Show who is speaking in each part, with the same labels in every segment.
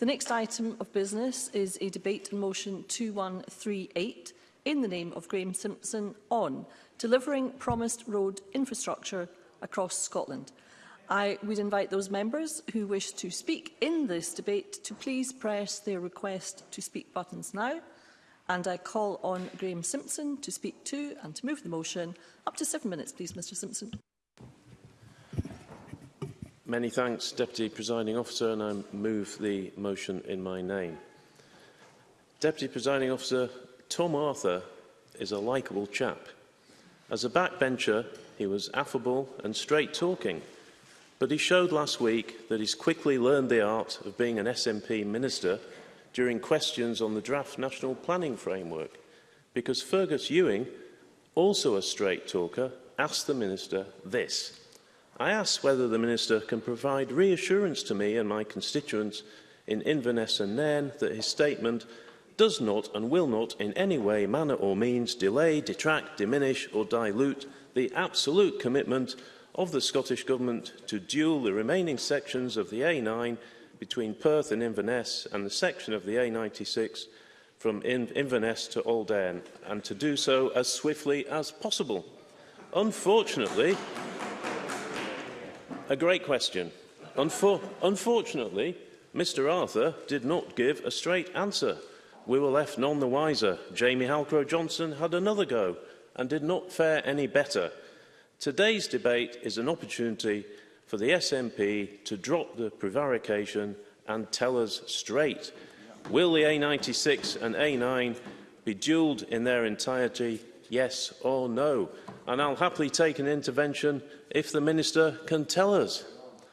Speaker 1: The next item of business is a debate on motion 2138 in the name of Graeme Simpson on delivering promised road infrastructure across Scotland. I would invite those members who wish to speak in this debate to please press their request to speak buttons now. And I call on Graeme Simpson to speak to and to move the motion. Up to seven minutes, please, Mr Simpson.
Speaker 2: Many thanks, Deputy Presiding Officer, and I move the motion in my name. Deputy Presiding Officer, Tom Arthur is a likeable chap. As a backbencher, he was affable and straight-talking, but he showed last week that he's quickly learned the art of being an SNP minister during questions on the draft National Planning Framework, because Fergus Ewing, also a straight talker, asked the minister this. I ask whether the Minister can provide reassurance to me and my constituents in Inverness and Nairn that his statement does not and will not in any way, manner or means delay, detract, diminish or dilute the absolute commitment of the Scottish Government to dual the remaining sections of the A9 between Perth and Inverness and the section of the A96 from In Inverness to Aldern and to do so as swiftly as possible. Unfortunately, A great question. Unfor unfortunately, Mr Arthur did not give a straight answer. We were left none the wiser. Jamie Halcrow-Johnson had another go and did not fare any better. Today's debate is an opportunity for the SNP to drop the prevarication and tell us straight. Will the A96 and A9 be duelled in their entirety, yes or no? and I'll happily take an intervention if the Minister can tell us.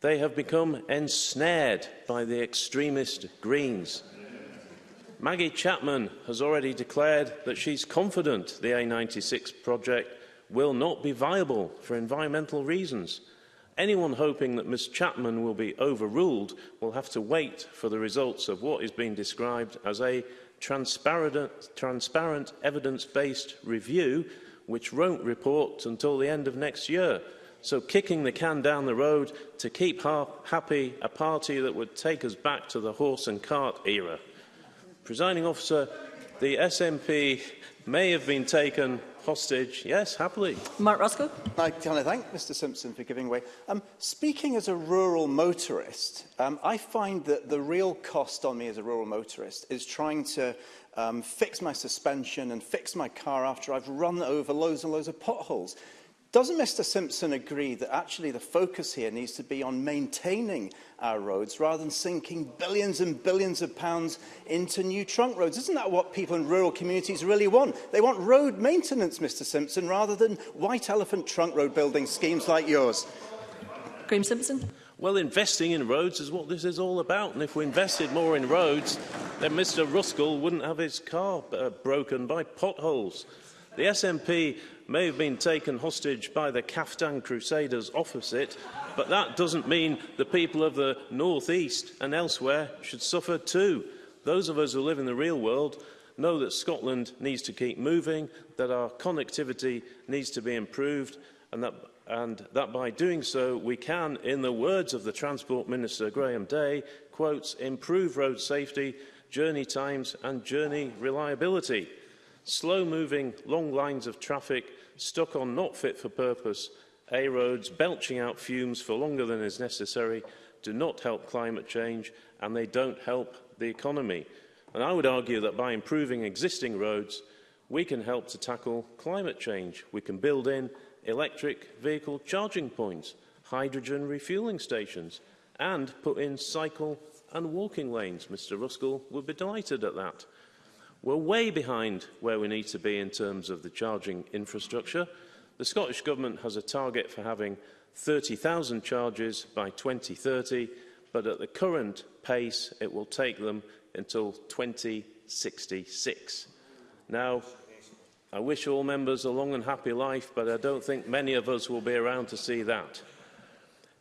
Speaker 2: they have become ensnared by the extremist Greens. Maggie Chapman has already declared that she's confident the A96 project will not be viable for environmental reasons. Anyone hoping that Ms Chapman will be overruled will have to wait for the results of what is being described as a transparent, transparent evidence-based review which won't report until the end of next year. So kicking the can down the road to keep ha happy a party that would take us back to the horse and cart era. Presiding officer, the SNP may have been taken hostage. Yes, happily.
Speaker 1: Mark Roscoe.
Speaker 3: I can I thank Mr Simpson for giving way. Um, speaking as a rural motorist, um, I find that the real cost on me as a rural motorist is trying to um, fix my suspension and fix my car after I've run over loads and loads of potholes. Doesn't Mr Simpson agree that actually the focus here needs to be on maintaining our roads rather than sinking billions and billions of pounds into new trunk roads? Isn't that what people in rural communities really want? They want road maintenance, Mr Simpson, rather than white elephant trunk road building schemes like yours.
Speaker 1: Graeme Simpson.
Speaker 2: Well, investing in roads is what this is all about. And if we invested more in roads, then Mr Ruskell wouldn't have his car uh, broken by potholes. The SNP may have been taken hostage by the Kaftan Crusaders opposite, but that doesn't mean the people of the northeast and elsewhere should suffer too. Those of us who live in the real world know that Scotland needs to keep moving, that our connectivity needs to be improved, and that, and that by doing so we can, in the words of the Transport Minister Graham Day, quotes, improve road safety, journey times and journey reliability slow-moving, long lines of traffic stuck on not fit for purpose A roads belching out fumes for longer than is necessary do not help climate change and they don't help the economy. And I would argue that by improving existing roads, we can help to tackle climate change. We can build in electric vehicle charging points, hydrogen refueling stations, and put in cycle and walking lanes. Mr Ruskell would be delighted at that. We're way behind where we need to be in terms of the charging infrastructure. The Scottish Government has a target for having 30,000 charges by 2030, but at the current pace, it will take them until 2066. Now, I wish all members a long and happy life, but I don't think many of us will be around to see that.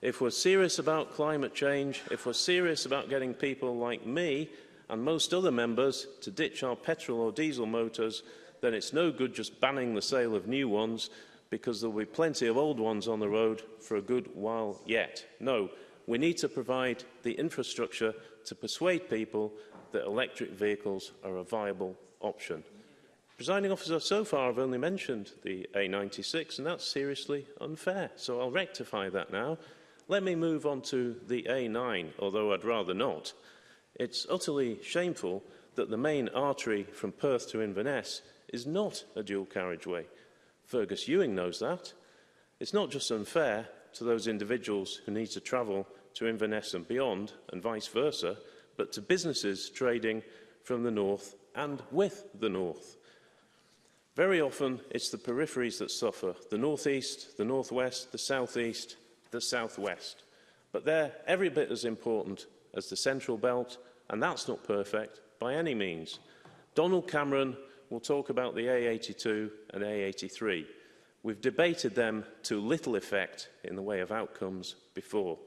Speaker 2: If we're serious about climate change, if we're serious about getting people like me and most other members to ditch our petrol or diesel motors, then it's no good just banning the sale of new ones because there will be plenty of old ones on the road for a good while yet. No, we need to provide the infrastructure to persuade people that electric vehicles are a viable option. Presiding officer, so far I've only mentioned the A96 and that's seriously unfair. So I'll rectify that now. Let me move on to the A9, although I'd rather not. It's utterly shameful that the main artery from Perth to Inverness is not a dual carriageway. Fergus Ewing knows that. It's not just unfair to those individuals who need to travel to Inverness and beyond, and vice versa, but to businesses trading from the north and with the north. Very often, it's the peripheries that suffer, the northeast, the northwest, the southeast, the southwest. But they're every bit as important as the central belt and that's not perfect by any means. Donald Cameron will talk about the A82 and A83. We've debated them to little effect in the way of outcomes before.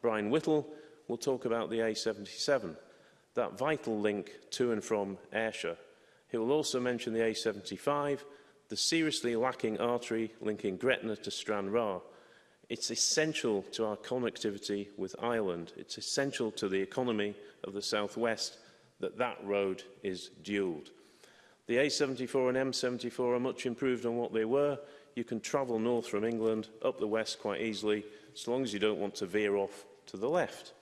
Speaker 2: Brian Whittle will talk about the A77, that vital link to and from Ayrshire. He will also mention the A75, the seriously lacking artery linking Gretna to Stranraer, It's essential to our connectivity with Ireland. It's essential to the economy of the southwest that that road is duelled. The A74 and M74 are much improved on what they were. You can travel north from England up the west quite easily, as long as you don't want to veer off to the left.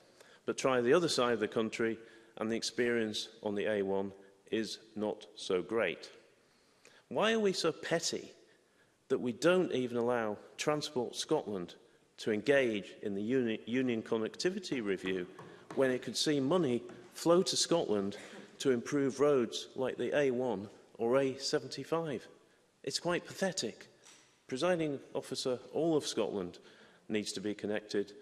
Speaker 2: But try the other side of the country, and the experience on the A1 is not so great. Why are we so petty that we don't even allow Transport Scotland to engage in the uni union connectivity review when it could see money flow to Scotland to improve roads like the A1 or A75. It's quite pathetic. Presiding officer, all of Scotland needs to be connected.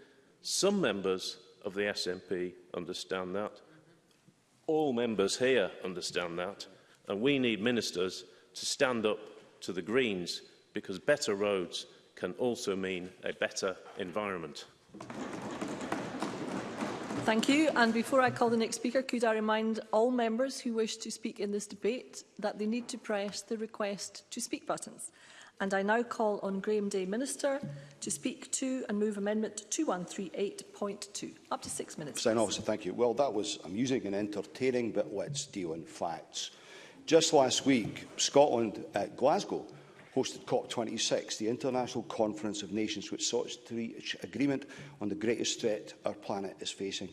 Speaker 2: Some members of the SNP understand that. All members here understand that. And we need ministers to stand up to the Greens because better roads can also mean a better environment.
Speaker 1: Thank you. And before I call the next speaker, could I remind all members who wish to speak in this debate that they need to press the request to speak buttons. And I now call on Graham Day Minister to speak to and move Amendment 2138.2. Up to six minutes.
Speaker 4: Sign officer, thank you. Well, that was amusing and entertaining, but let's deal in facts. Just last week, Scotland at uh, Glasgow hosted COP26, the international conference of nations which sought to reach agreement on the greatest threat our planet is facing.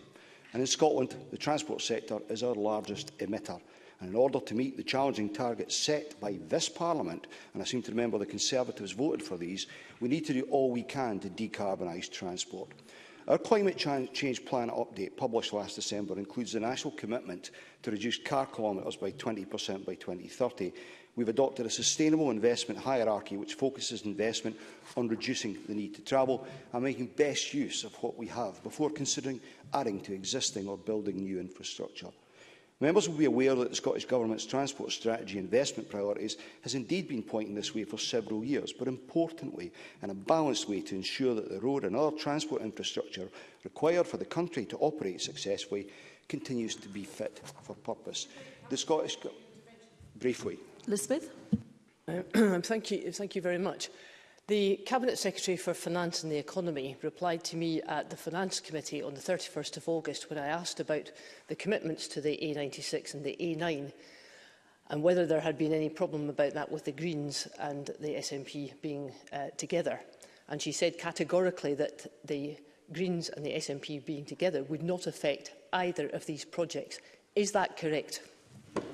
Speaker 4: And in Scotland, the transport sector is our largest emitter. And in order to meet the challenging targets set by this Parliament, and I seem to remember the Conservatives voted for these, we need to do all we can to decarbonise transport. Our Climate Change Plan update, published last December, includes the national commitment to reduce car kilometres by 20% by 2030 we've adopted a sustainable investment hierarchy which focuses investment on reducing the need to travel and making best use of what we have before considering adding to existing or building new infrastructure. Members will be aware that the Scottish Government's transport strategy investment priorities has indeed been pointing this way for several years, but importantly, in a balanced way to ensure that the road and other transport infrastructure required for the country to operate successfully continues to be fit for purpose. The Scottish... Briefly,
Speaker 1: Elizabeth?
Speaker 5: Uh, um, thank, you, thank you very much. The Cabinet Secretary for Finance and the Economy replied to me at the Finance Committee on the 31st of August when I asked about the commitments to the A96 and the A9 and whether there had been any problem about that with the Greens and the SNP being uh, together. And she said categorically that the Greens and the SNP being together would not affect either of these projects. Is that correct?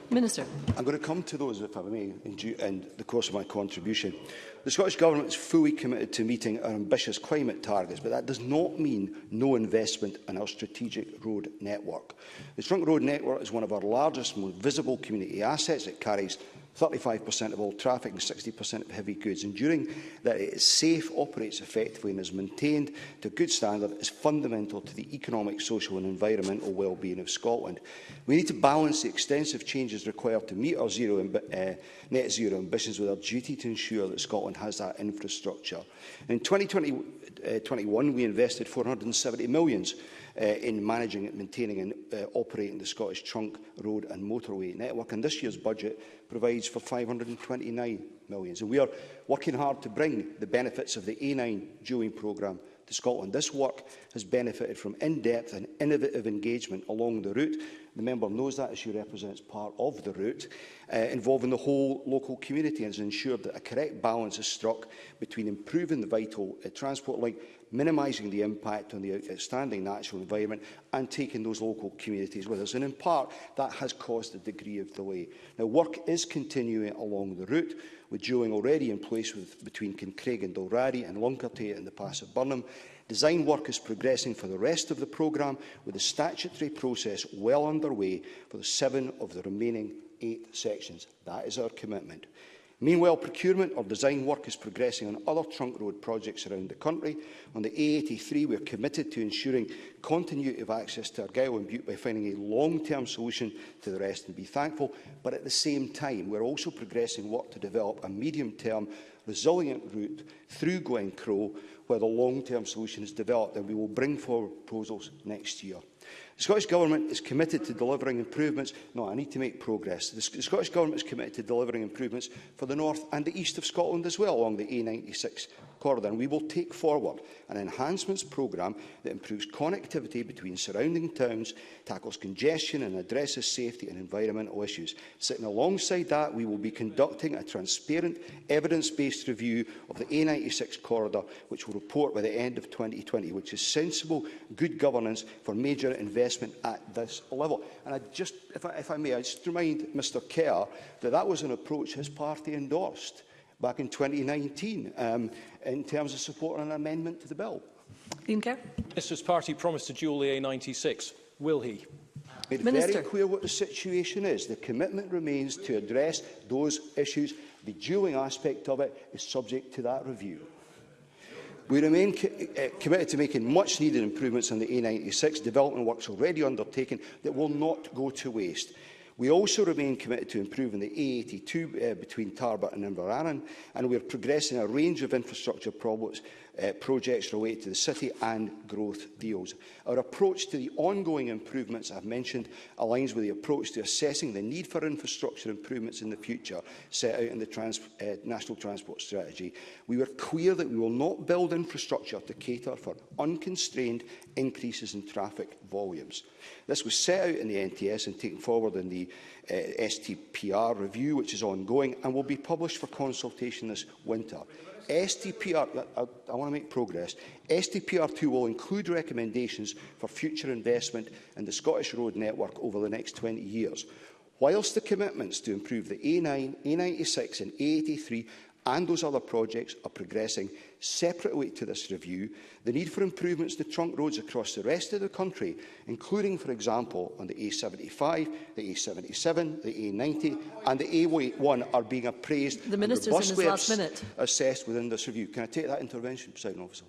Speaker 1: Minister.
Speaker 4: I'm going to come to those, if I may, in, due, in the course of my contribution. The Scottish Government is fully committed to meeting our ambitious climate targets, but that does not mean no investment in our strategic road network. The trunk road network is one of our largest, most visible community assets. It carries 35% of all traffic and 60% of heavy goods, ensuring that it is safe, operates effectively and is maintained to a good standard is fundamental to the economic, social and environmental well-being of Scotland. We need to balance the extensive changes required to meet our zero uh, net zero ambitions with our duty to ensure that Scotland has that infrastructure. In 2021, uh, we invested 470 millions uh, in managing, maintaining and uh, operating the Scottish trunk road and motorway network. And this year's budget provides for 529 million. So we are working hard to bring the benefits of the A9 dueling programme to Scotland. This work has benefited from in-depth and innovative engagement along the route The member knows that as she represents part of the route, uh, involving the whole local community and has ensured that a correct balance is struck between improving the vital uh, transport link, minimising the impact on the outstanding natural environment and taking those local communities with us. And in part, that has caused a degree of delay. Now, work is continuing along the route, with Joing already in place with, between Kincraig and Dalrari and Lunkerty and the Pass of Burnham. Design work is progressing for the rest of the programme, with the statutory process well underway for the seven of the remaining eight sections. That is our commitment. Meanwhile, procurement of design work is progressing on other trunk road projects around the country. On the A83, we are committed to ensuring continuity of access to Argyll and Butte by finding a long-term solution to the rest and be thankful. But at the same time, we are also progressing work to develop a medium-term, resilient route through Glen Crow where the long-term solution is developed, and we will bring forward proposals next year. The Scottish Government is committed to delivering improvements. No, I need to make progress. The, Sc the Scottish Government is committed to delivering improvements for the north and the east of Scotland as well, along the A96 corridor. And we will take forward an enhancements programme that improves connectivity between surrounding towns, tackles congestion and addresses safety and environmental issues. Sitting alongside that, we will be conducting a transparent, evidence-based review of the A96 corridor, which will report by the end of 2020, which is sensible, good governance for major investment at this level. And I just, if I, if I may, I just remind Mr Kerr that that was an approach his party endorsed back in 2019 um, in terms of supporting an amendment to the bill.
Speaker 1: Ian Kerr.
Speaker 6: Mr's party promised to the A96. Will he?
Speaker 4: It's Minister. very clear what the situation is. The commitment remains to address those issues. The dueling aspect of it is subject to that review. We remain co uh, committed to making much-needed improvements on the A96 development works already undertaken that will not go to waste. We also remain committed to improving the A82 uh, between Tarbert and Inverarran, and we are progressing a range of infrastructure projects uh, projects related to the city and growth deals. Our approach to the ongoing improvements I've mentioned aligns with the approach to assessing the need for infrastructure improvements in the future set out in the trans uh, National Transport Strategy. We were clear that we will not build infrastructure to cater for unconstrained increases in traffic volumes. This was set out in the NTS and taken forward in the uh, STPR review, which is ongoing and will be published for consultation this winter. STPR, I, I want to make progress, STPR2 will include recommendations for future investment in the Scottish road network over the next 20 years. Whilst the commitments to improve the A9, A96 and A83 and those other projects are progressing. Separately to this review, the need for improvements to trunk roads across the rest of the country, including, for example, on the A75, the A77, the A90 and the A1 are being appraised
Speaker 1: the and robustly in last minute.
Speaker 4: assessed within this review. Can I take that intervention, President Officer?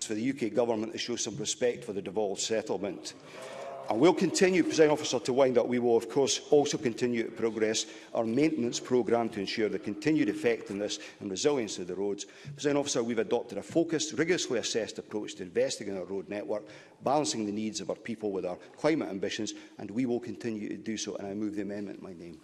Speaker 7: For the UK Government
Speaker 4: to show some respect for the devolved settlement and we'll continue, President Officer, to wind up. We will, of course, also continue to progress our maintenance programme to ensure the continued effectiveness and resilience of the roads. President Officer, we've adopted a focused, rigorously assessed approach to investing in our road network, balancing the needs of our people with our climate ambitions, and we will continue to do so. And I move the amendment in my name.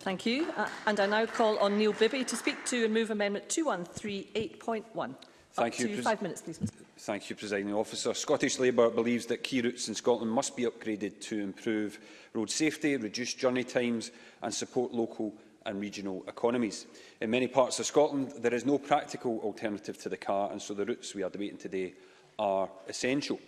Speaker 1: Thank you. Uh, and I now call on Neil Bibby to speak to and move Amendment 2138.1.
Speaker 8: Thank
Speaker 1: Up
Speaker 8: you.
Speaker 1: To five minutes, please.
Speaker 8: Thank you, Presiding Officer. Scottish Labour believes that key routes in Scotland must be upgraded to improve road safety, reduce journey times and support local and regional economies. In many parts of Scotland, there is no practical alternative to the car, and so the routes we are debating today are essential.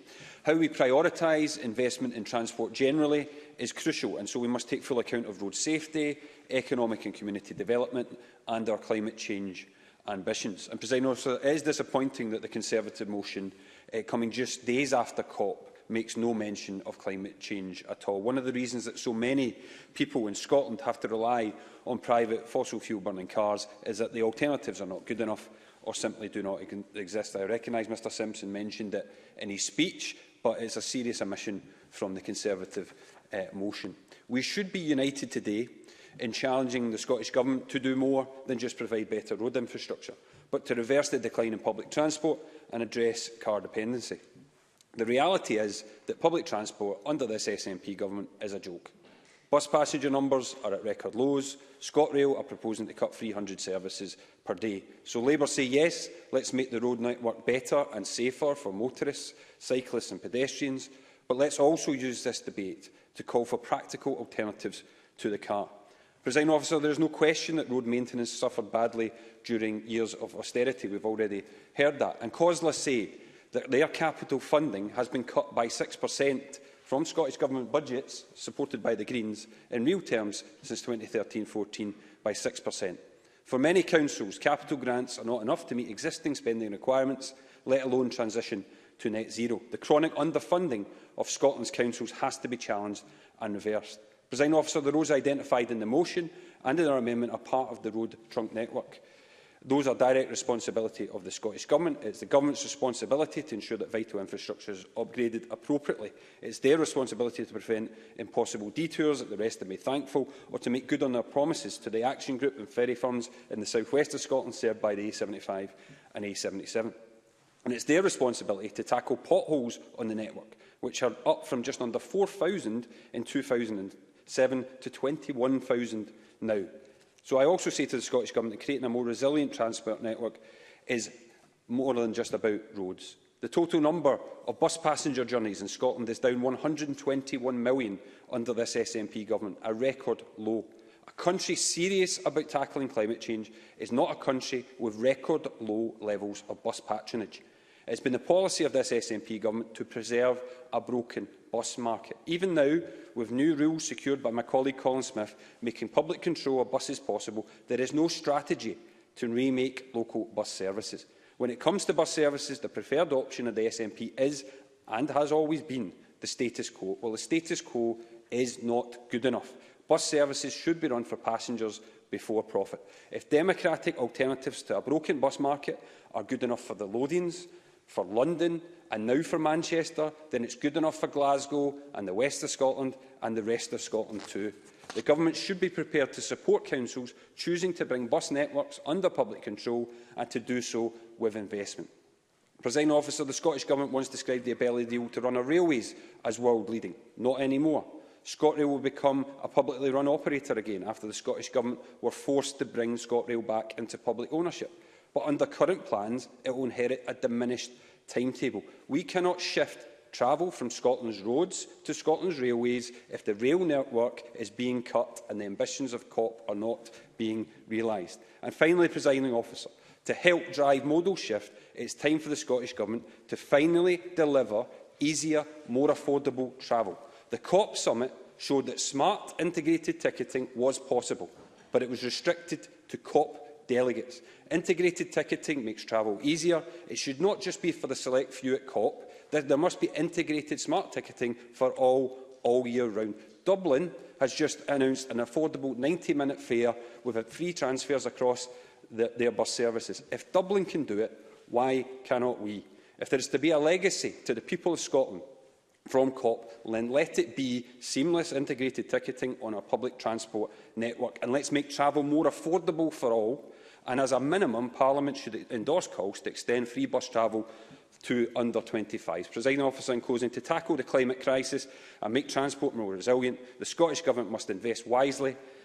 Speaker 8: How we prioritise investment in transport generally is crucial, and so we must take full account of road safety, economic and community development and our climate change ambitions. And President Officer, it is disappointing that the Conservative motion uh, coming just days after COP makes no mention of climate change at all. One of the reasons that so many people in Scotland have to rely on private fossil fuel burning cars is that the alternatives are not good enough or simply do not exist. I recognise Mr Simpson mentioned it in his speech, but it's a serious omission from the Conservative uh, motion. We should be united today in challenging the Scottish Government to do more than just provide better road infrastructure, but to reverse the decline in public transport and address car dependency. The reality is that public transport under this SNP government is a joke. Bus passenger numbers are at record lows. ScotRail are proposing to cut 300 services per day. So Labour say yes, let's make the road network better and safer for motorists, cyclists and pedestrians, but let's also use this debate to call for practical alternatives to the car. Presiding officer, there is no question that road maintenance suffered badly during years of austerity. We've already heard that. And Cosla say that their capital funding has been cut by 6% from Scottish Government budgets, supported by the Greens, in real terms since 2013-14 by 6%. For many councils, capital grants are not enough to meet existing spending requirements, let alone transition to net zero. The chronic underfunding of Scotland's councils has to be challenged and reversed. Presiding officer, the roads identified in the motion and in our amendment are part of the road trunk network. Those are direct responsibility of the Scottish Government. It's the Government's responsibility to ensure that vital infrastructure is upgraded appropriately. It's their responsibility to prevent impossible detours that the rest of me thankful, or to make good on their promises to the action group and ferry firms in the southwest of Scotland served by the A75 and A77. And it's their responsibility to tackle potholes on the network, which are up from just under 4,000 in 2000 7 to 21,000 now. So I also say to the Scottish Government that creating a more resilient transport network is more than just about roads. The total number of bus passenger journeys in Scotland is down 121 million under this SNP government, a record low. A country serious about tackling climate change is not a country with record low levels of bus patronage. It's been the policy of this SNP government to preserve a broken bus market. Even now, with new rules secured by my colleague Colin Smith making public control of buses possible, there is no strategy to remake local bus services. When it comes to bus services, the preferred option of the SNP is, and has always been, the status quo. Well, the status quo is not good enough. Bus services should be run for passengers before profit. If democratic alternatives to a broken bus market are good enough for the Lothians, for London and now for Manchester, then it's good enough for Glasgow and the west of Scotland and the rest of Scotland too. The Government should be prepared to support councils choosing to bring bus networks under public control and to do so with investment. Presiding officer, the Scottish Government once described the Abellio deal to run our railways as world-leading. Not anymore. ScotRail will become a publicly run operator again after the Scottish Government were forced to bring ScotRail back into public ownership but under current plans, it will inherit a diminished timetable. We cannot shift travel from Scotland's roads to Scotland's railways if the rail network is being cut and the ambitions of COP are not being realised. And finally, presiding officer, to help drive modal shift, it's time for the Scottish Government to finally deliver easier, more affordable travel. The COP summit showed that smart integrated ticketing was possible, but it was restricted to COP delegates. Integrated ticketing makes travel easier. It should not just be for the select few at COP. There, there must be integrated smart ticketing for all, all year round. Dublin has just announced an affordable 90-minute fare with free transfers across the, their bus services. If Dublin can do it, why cannot we? If there is to be a legacy to the people of Scotland from COP, then let it be seamless integrated ticketing on our public transport network and let's make travel more affordable for all And as a minimum, Parliament should endorse calls to extend free bus travel to under 25s. Presiding officer in closing, to tackle the climate crisis and make transport more resilient, the Scottish Government must invest wisely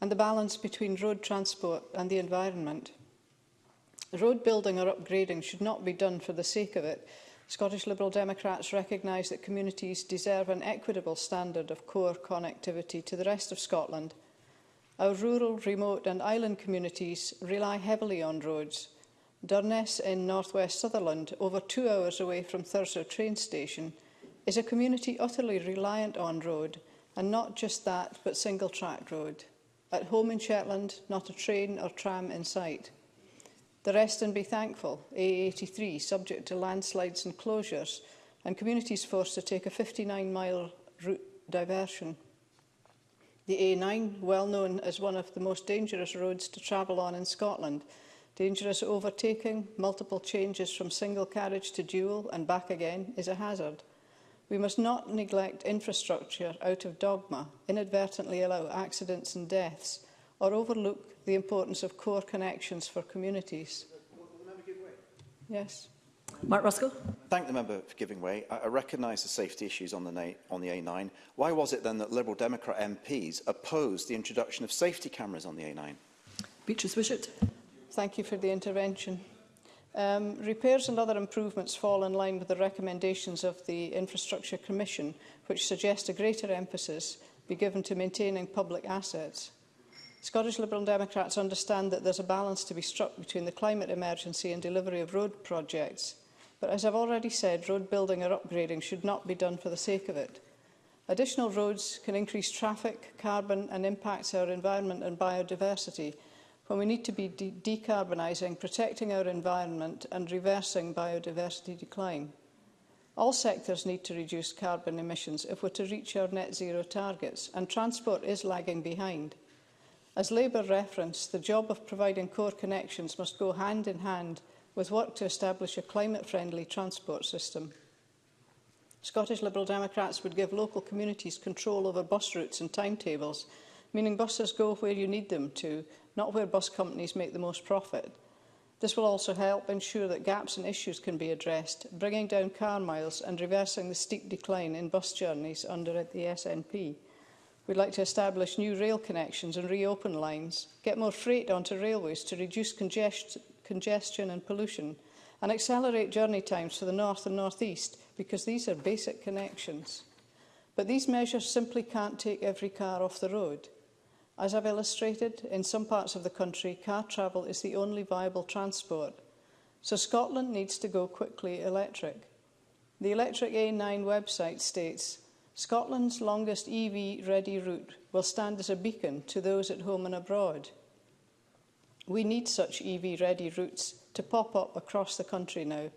Speaker 8: and the
Speaker 9: balance between road transport and the environment. Road building or upgrading should not be done for the sake of it. Scottish Liberal Democrats recognise that communities deserve an equitable standard of core connectivity to the rest of Scotland. Our rural, remote and island communities rely heavily on roads, Durness in northwest Sutherland, over two hours away from Thurso train station, is a community utterly reliant on road, and not just that, but single-track road. At home in Shetland, not a train or tram in sight. The rest and be thankful, A83, subject to landslides and closures, and communities forced to take a 59-mile route diversion. The A9, well known as one of the most dangerous roads to travel on in Scotland, Dangerous overtaking, multiple changes from single carriage to dual and back again is a hazard. We must not neglect infrastructure out of dogma, inadvertently allow accidents and deaths, or overlook the importance of core connections for communities. Yes.
Speaker 1: Mark Ruskell.
Speaker 3: Thank the member for giving way. I, recognise the safety issues on the, on the A9. Why was it then that Liberal Democrat MPs opposed the introduction of safety cameras on the A9?
Speaker 1: Beatrice Wishart.
Speaker 9: Thank you for the intervention. Um, repairs and other improvements fall in line with the recommendations of the Infrastructure Commission, which suggest a greater emphasis be given to maintaining public assets. Scottish Liberal Democrats understand that there's a balance to be struck between the climate emergency and delivery of road projects. But as I've already said, road building or upgrading should not be done for the sake of it. Additional roads can increase traffic, carbon and impacts our environment and biodiversity – when we need to be de decarbonising, protecting our environment and reversing biodiversity decline. All sectors need to reduce carbon emissions if we're to reach our net zero targets, and transport is lagging behind. As Labour referenced, the job of providing core connections must go hand in hand with work to establish a climate-friendly transport system. Scottish Liberal Democrats would give local communities control over bus routes and timetables meaning buses go where you need them to, not where bus companies make the most profit. This will also help ensure that gaps and issues can be addressed, bringing down car miles and reversing the steep decline in bus journeys under the SNP. We'd like to establish new rail connections and reopen lines, get more freight onto railways to reduce congest congestion and pollution, and accelerate journey times for the north and northeast because these are basic connections. But these measures simply can't take every car off the road. As I've illustrated, in some parts of the country, car travel is the only viable transport, so Scotland needs to go quickly electric. The Electric A9 website states, Scotland's longest EV-ready route will stand as a beacon to those at home and abroad. We need such EV-ready routes to pop up across the country now.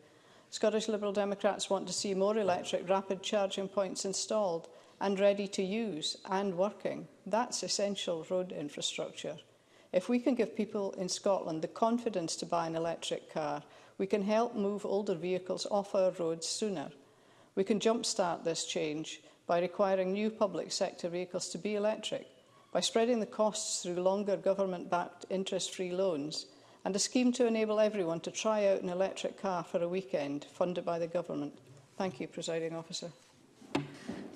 Speaker 9: Scottish Liberal Democrats want to see more electric rapid charging points installed and ready to use and working. That's essential road infrastructure. If we can give people in Scotland the confidence to buy an electric car, we can help move older vehicles off our roads sooner. We can jumpstart this change by requiring new public sector vehicles to be electric, by spreading the costs through longer government-backed interest-free loans, and a scheme to enable everyone to try out an electric car for a weekend funded by the government. Thank you, Presiding Officer.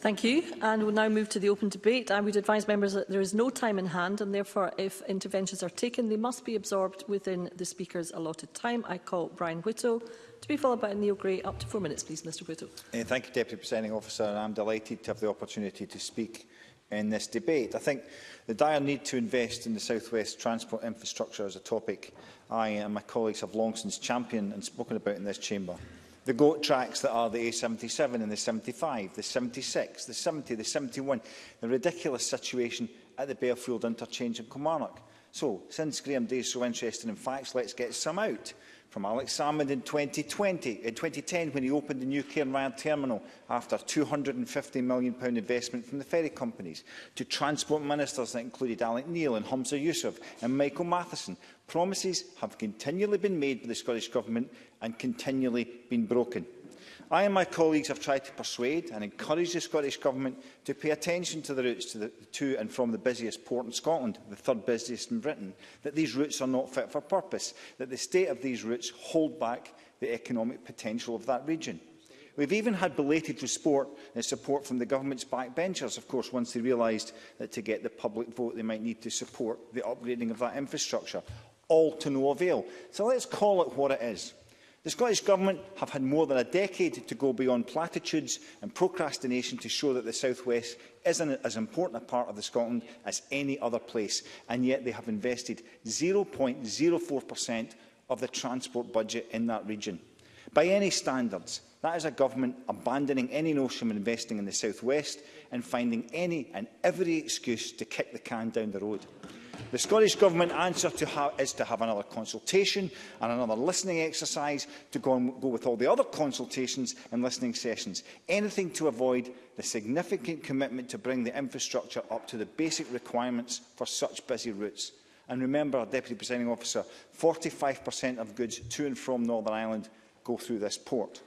Speaker 1: Thank you. And we'll now move to the open debate. I would advise members that there is no time in hand and therefore if interventions are taken, they must be absorbed within the Speaker's allotted time. I call Brian Whittle to be followed by Neil Gray. Up to four minutes, please, Mr Whittle.
Speaker 10: Uh, thank you, Deputy Presiding Officer. I'm delighted to have the opportunity to speak in this debate. I think the dire need to invest in the South West transport infrastructure is a topic I and my colleagues have long since championed and spoken about in this chamber the GOAT tracks that are the A77 and the 75, the 76, the 70, the 71, the ridiculous situation at the Bearfield interchange in Kilmarnock. So, since Graham Day is so interested in facts, let's get some out. From Alex Salmond in 2020, in 2010 when he opened the new Cairnryan terminal after £250 million investment from the ferry companies, to transport ministers that included Alec Neil and Humza Yusuf and Michael Matheson, Promises have continually been made by the Scottish Government and continually been broken. I and my colleagues have tried to persuade and encourage the Scottish Government to pay attention to the routes to, the, to and from the busiest port in Scotland, the third busiest in Britain, that these routes are not fit for purpose, that the state of these routes hold back the economic potential of that region. We've even had belated support, and uh, support from the government's backbenchers, of course, once they realised that to get the public vote they might need to support the upgrading of that infrastructure all to no avail. So let's call it what it is. The Scottish Government have had more than a decade to go beyond platitudes and procrastination to show that the South West isn't as important a part of the Scotland as any other place, and yet they have invested 0.04% of the transport budget in that region. By any standards, that is a government abandoning any notion of investing in the South West and finding any and every excuse to kick the can down the road. The Scottish Government answer to is to have another consultation and another listening exercise to go, and go with all the other consultations and listening sessions. Anything to avoid the significant commitment to bring the infrastructure up to the basic requirements for such busy routes. And remember, Deputy Presiding Officer, 45% of goods to and from Northern Ireland go through this port.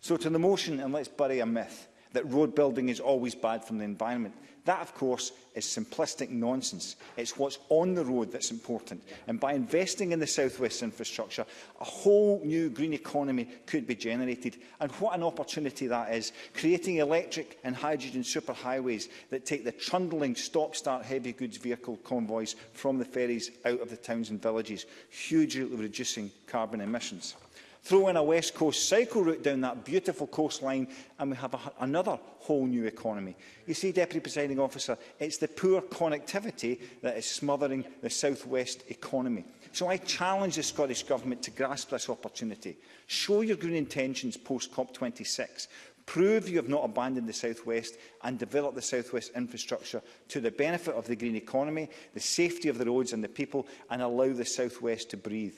Speaker 10: So to the motion, and let's bury a myth, that road building is always bad for the environment. That, of course, is simplistic nonsense. It's what's on the road that's important. And by investing in the South West infrastructure, a whole new green economy could be generated. And what an opportunity that is, creating electric and hydrogen superhighways that take the trundling stop-start heavy goods vehicle convoys from the ferries out of the towns and villages, hugely reducing carbon emissions. Throw in a West Coast cycle route down that beautiful coastline and we have a, another whole new economy. You see, Deputy Presiding Officer, it's the poor connectivity that is smothering the South West economy. So I challenge the Scottish Government to grasp this opportunity. Show your green intentions post COP26. Prove you have not abandoned the South West and develop the South West infrastructure to the benefit of the green economy, the safety of the roads and the people, and allow the South West to breathe.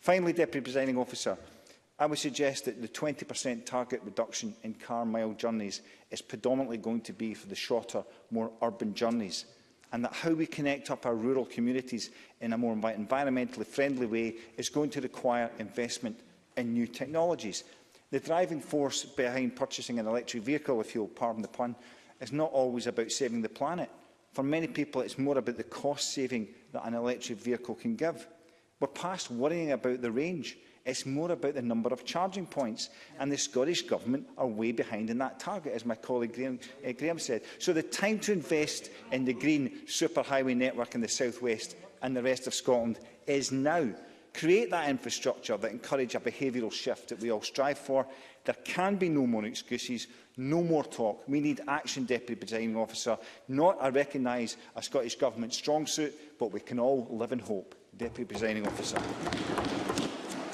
Speaker 10: Finally, Deputy Presiding Officer, I would suggest that the 20% target reduction in car mile journeys is predominantly going to be for the shorter, more urban journeys and that how we connect up our rural communities in a more environmentally friendly way is going to require investment in new technologies. The driving force behind purchasing an electric vehicle, if you'll pardon the pun, is not always about saving the planet. For many people, it's more about the cost saving that an electric vehicle can give. We're past worrying about the range. It's more about the number of charging points. And the Scottish Government are way behind in that target, as my colleague Graham, uh, Graham said. So the time to invest in the green superhighway network in the South West and the rest of Scotland is now. Create that infrastructure that encourage a behavioural shift that we all strive for. There can be no more excuses, no more talk. We need action, Deputy Presiding Officer, not I recognise a Scottish Government strong suit, but we can all live in hope. Deputy Presiding Officer.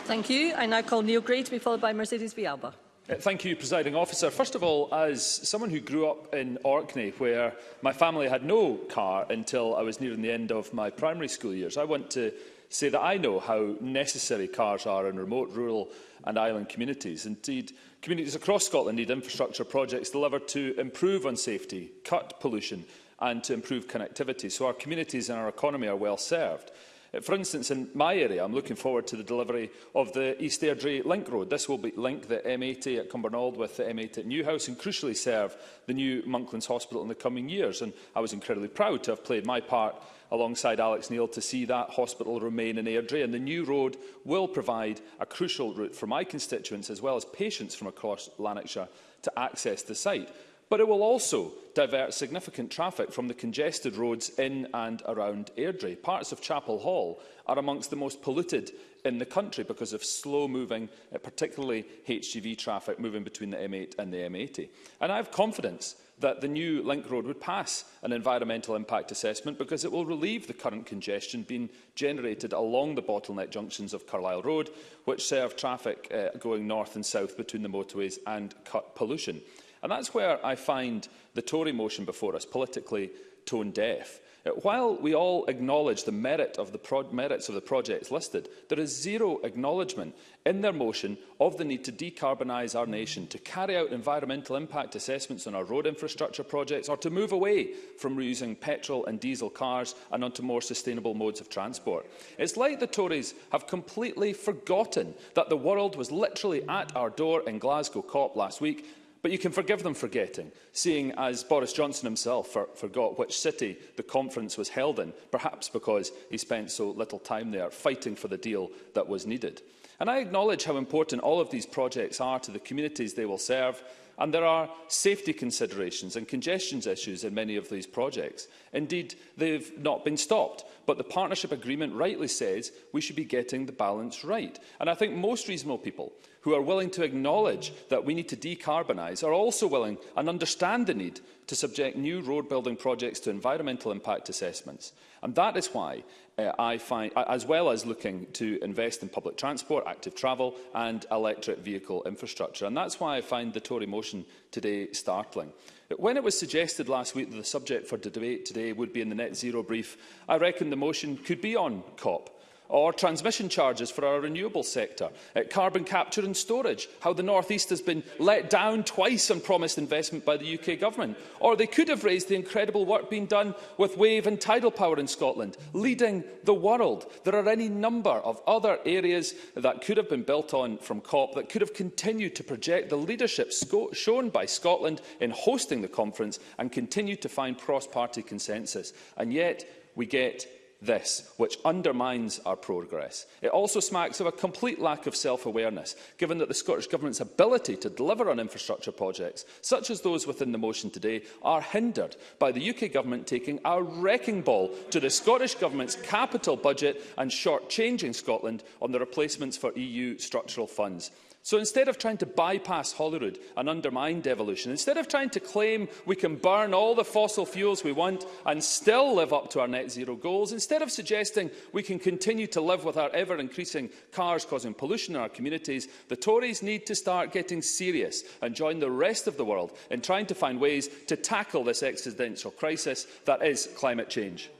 Speaker 1: Thank you. I now call Neil Gray to be followed by Mercedes Vialba.
Speaker 6: Uh, thank you, Presiding Officer. First of all, as someone who grew up in Orkney, where my family had no car until I was nearing the end of my primary school years, I want to say that I know how necessary cars are in remote, rural and island communities. Indeed, communities across Scotland need infrastructure projects delivered to improve on safety, cut pollution and to improve connectivity, so our communities and our economy are well served. Uh, for instance, in my area, I'm looking forward to the delivery of the East Airdrie Link Road. This will link the M80 at Cumbernauld with the M80 at Newhouse and crucially serve the new Monklands Hospital in the coming years. And I was incredibly proud to have played my part alongside Alex Neil to see that hospital remain in Airdrie. And the new road will provide a crucial route for my constituents as well as patients from across Lanarkshire to access the site but it will also divert significant traffic from the congested roads in and around Airdrie. Parts of Chapel Hall are amongst the most polluted in the country because of slow-moving, uh, particularly HGV traffic moving between the M8 and the M80. And I have confidence that the new link road would pass an environmental impact assessment because it will relieve the current congestion being generated along the bottleneck junctions of Carlisle Road, which serve traffic uh, going north and south between the motorways and cut pollution. And that's where I find the Tory motion before us politically tone-deaf. Uh, while we all acknowledge the merit of the merits of the projects listed, there is zero acknowledgement in their motion of the need to decarbonise our nation, to carry out environmental impact assessments on our road infrastructure projects, or to move away from reusing petrol and diesel cars and onto more sustainable modes of transport. It's like the Tories have completely forgotten that the world was literally at our door in Glasgow COP last week But you can forgive them forgetting, seeing as Boris Johnson himself for, forgot which city the conference was held in, perhaps because he spent so little time there fighting for the deal that was needed. And I acknowledge how important all of these projects are to the communities they will serve, and there are safety considerations and congestion issues in many of these projects. Indeed, they've not been stopped, but the partnership agreement rightly says we should be getting the balance right. And I think most reasonable people who are willing to acknowledge that we need to decarbonise are also willing and understand the need to subject new road building projects to environmental impact assessments. And that is why uh, I find, as well as looking to invest in public transport, active travel and electric vehicle infrastructure. And that's why I find the Tory motion today startling. When it was suggested last week that the subject for the debate today would be in the net zero brief, I reckon the motion could be on COP or transmission charges for our renewable sector, uh, carbon capture and storage, how the North East has been let down twice on promised investment by the UK Government. Or they could have raised the incredible work being done with wave and tidal power in Scotland, leading the world. There are any number of other areas that could have been built on from COP that could have continued to project the leadership shown by Scotland in hosting the conference and continued to find cross-party consensus. And yet, we get this, which undermines our progress. It also smacks of a complete lack of self-awareness, given that the Scottish Government's ability to deliver on infrastructure projects, such as those within the motion today, are hindered by the UK Government taking a wrecking ball to the Scottish Government's capital budget and shortchanging Scotland on the replacements for EU structural funds. So instead of trying to bypass Holyrood and undermine devolution, instead of trying to claim we can burn all the fossil fuels we want and still live up to our net zero goals, instead of suggesting we can continue to live with our ever-increasing cars causing pollution in our communities, the Tories need to start getting serious and join the rest of the world in trying to find ways to tackle this existential crisis that is climate change.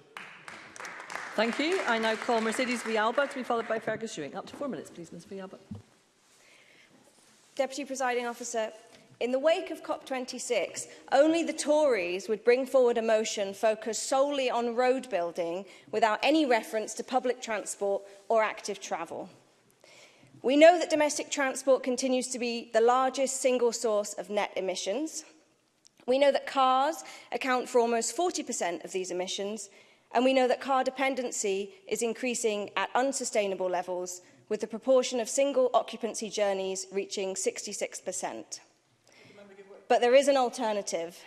Speaker 1: Thank you. I now call Mercedes Vialba to be followed by Fergus Ewing. Up to four minutes, please, Ms Vialba.
Speaker 11: Deputy Presiding Officer, in the wake of COP26, only the Tories would bring forward a motion focused solely on road building without any reference to public transport or active travel. We know that domestic transport continues to be the largest single source of net emissions. We know that cars account for almost 40% of these emissions, and we know that car dependency is increasing at unsustainable levels with the proportion of single occupancy journeys reaching 66%. But there is an alternative.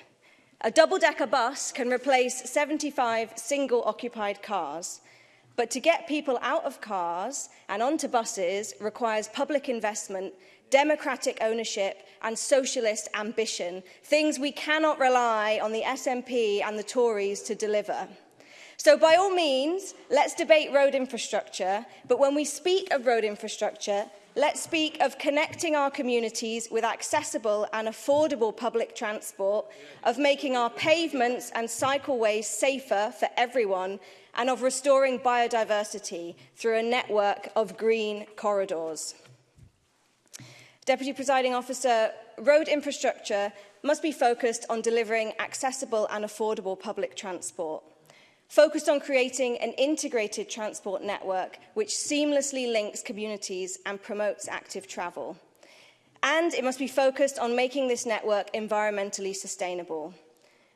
Speaker 11: A double-decker bus can replace 75 single-occupied cars, but to get people out of cars and onto buses requires public investment, democratic ownership and socialist ambition, things we cannot rely on the SNP and the Tories to deliver. So by all means, let's debate road infrastructure, but when we speak of road infrastructure, let's speak of connecting our communities with accessible and affordable public transport, of making our pavements and cycleways safer for everyone, and of restoring biodiversity through a network of green corridors. Deputy Presiding Officer, road infrastructure must be focused on delivering accessible and affordable public transport focused on creating an integrated transport network which seamlessly links communities and promotes active travel. And it must be focused on making this network environmentally sustainable.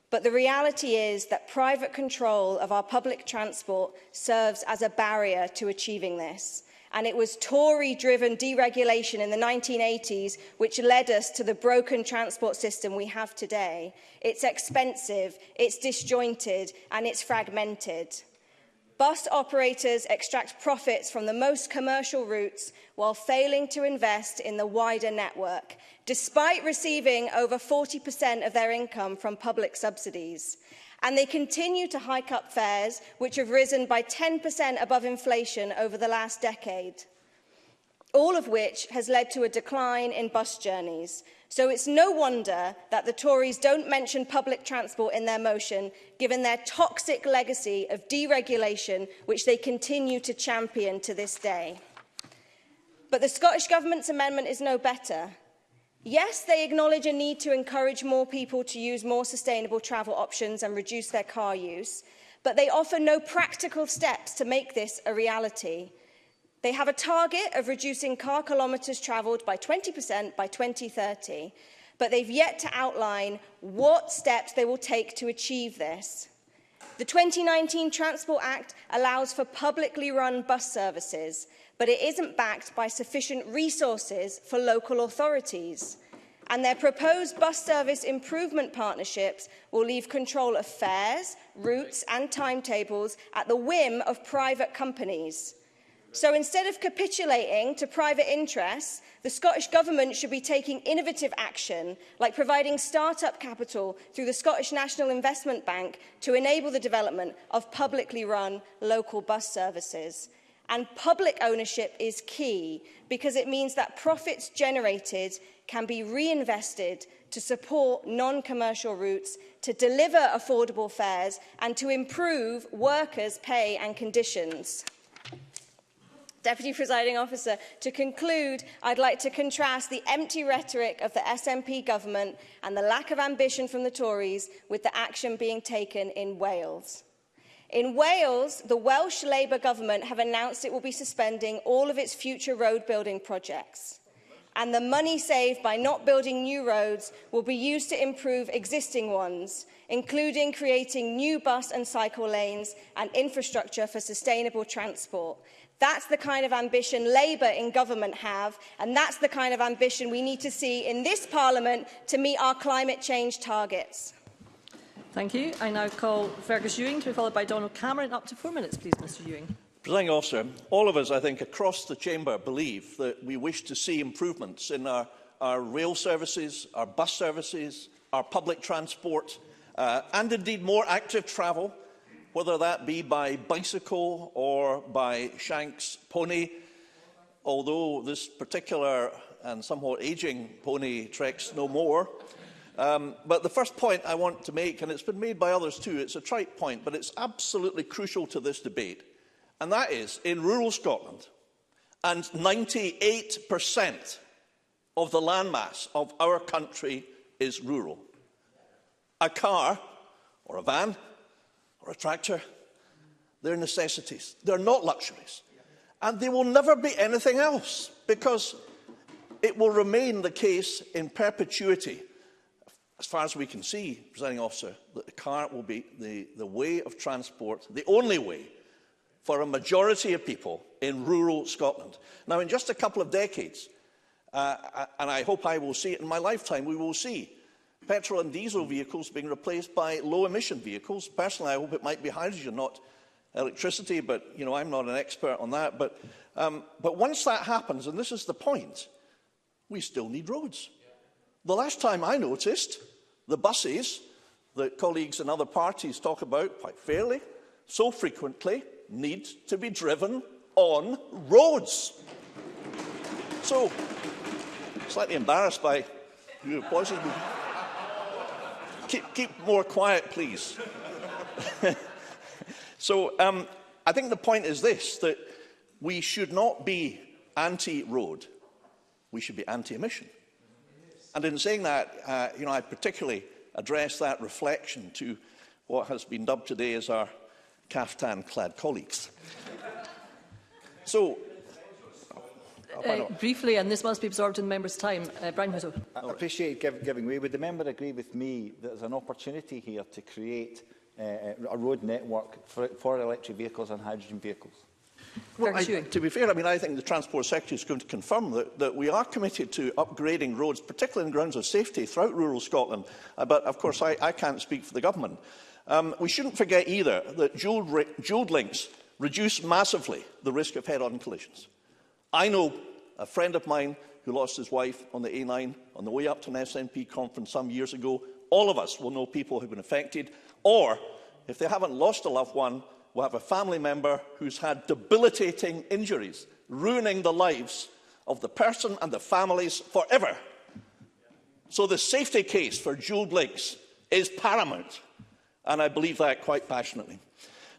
Speaker 11: But the reality is that private control of our public transport serves as a barrier to achieving this and it was Tory-driven deregulation in the 1980s which led us to the broken transport system we have today. It's expensive, it's disjointed and it's fragmented. Bus operators extract profits from the most commercial routes while failing to invest in the wider network, despite receiving over 40% of their income from public subsidies. And they continue to hike up fares, which have risen by 10% above inflation over the last decade. All of which has led to a decline in bus journeys. So it's no wonder that the Tories don't mention public transport in their motion, given their toxic legacy of deregulation, which they continue to champion to this day. But the Scottish Government's amendment is no better. Yes, they acknowledge a need to encourage more people to use more sustainable travel options and reduce their car use, but they offer no practical steps to make this a reality. They have a target of reducing car kilometres travelled by 20% by 2030, but they've yet to outline what steps they will take to achieve this. The 2019 Transport Act allows for publicly run bus services, but it isn't backed by sufficient resources for local authorities. And their proposed bus service improvement partnerships will leave control of fares, routes and timetables at the whim of private companies. So instead of capitulating to private interests, the Scottish Government should be taking innovative action, like providing start-up capital through the Scottish National Investment Bank to enable the development of publicly run local bus services. And public ownership is key because it means that profits generated can be reinvested to support non-commercial routes, to deliver affordable fares and to improve workers' pay and conditions. Deputy Presiding Officer, to conclude, I'd like to contrast the empty rhetoric of the SNP government and the lack of ambition from the Tories with the action being taken in Wales. In Wales, the Welsh Labour government have announced it will be suspending all of its future road building projects. And the money saved by not building new roads will be used to improve existing ones, including creating new bus and cycle lanes and infrastructure for sustainable transport. That's the kind of ambition Labour in government have, and that's the kind of ambition we need to see in this Parliament to meet our climate change targets.
Speaker 1: Thank you. I now call Fergus Ewing to be followed by Donald Cameron. Up to four minutes, please, Mr Ewing.
Speaker 12: Presiding officer, all of us, I think, across the chamber believe that we wish to see improvements in our, our rail services, our bus services, our public transport, uh, and indeed more active travel, whether that be by bicycle or by Shanks pony. Although this particular and somewhat ageing pony treks no more, Um, but the first point I want to make, and it's been made by others too, it's a trite point, but it's absolutely crucial to this debate. And that is, in rural Scotland, and 98% of the landmass of our country is rural. A car, or a van, or a tractor, they're necessities. They're not luxuries. And they will never be anything else, because it will remain the case in perpetuity as far as we can see, presiding officer, that the car will be the, the way of transport, the only way for a majority of people in rural Scotland. Now, in just a couple of decades, uh, uh, and I hope I will see it in my lifetime, we will see petrol and diesel vehicles being replaced by low-emission vehicles. Personally, I hope it might be hydrogen, not electricity, but you know, I'm not an expert on that. But, um, but once that happens, and this is the point, we still need roads. The last time I noticed, the buses that colleagues and other parties talk about quite fairly, so frequently, need to be driven on roads. so, slightly embarrassed by your voices. keep, keep more quiet, please. so, um, I think the point is this, that we should not be anti-road. We should be anti-emission. And in saying that, uh, you know, I particularly address that reflection to what has been dubbed today as our caftan-clad colleagues. so,
Speaker 1: Uh, briefly, and this must be absorbed in the member's time. Uh, Brian Hutto.
Speaker 10: I appreciate give, giving way. Would the member agree with me that there's an opportunity here to create uh, a road network for, for electric vehicles and hydrogen vehicles?
Speaker 12: Well, I, to be fair, I mean, I think the Transport Secretary is going to confirm that, that we are committed to upgrading roads, particularly in grounds of safety, throughout rural Scotland. Uh, but, of course, I, I can't speak for the government. Um, we shouldn't forget either that dual, dual links reduce massively the risk of head-on collisions. I know a friend of mine who lost his wife on the A9 on the way up to an SNP conference some years ago. All of us will know people who have been affected, or if they haven't lost a loved one, we have a family member who's had debilitating injuries, ruining the lives of the person and the families forever. So the safety case for Jewel Blinks is paramount, and I believe that quite passionately.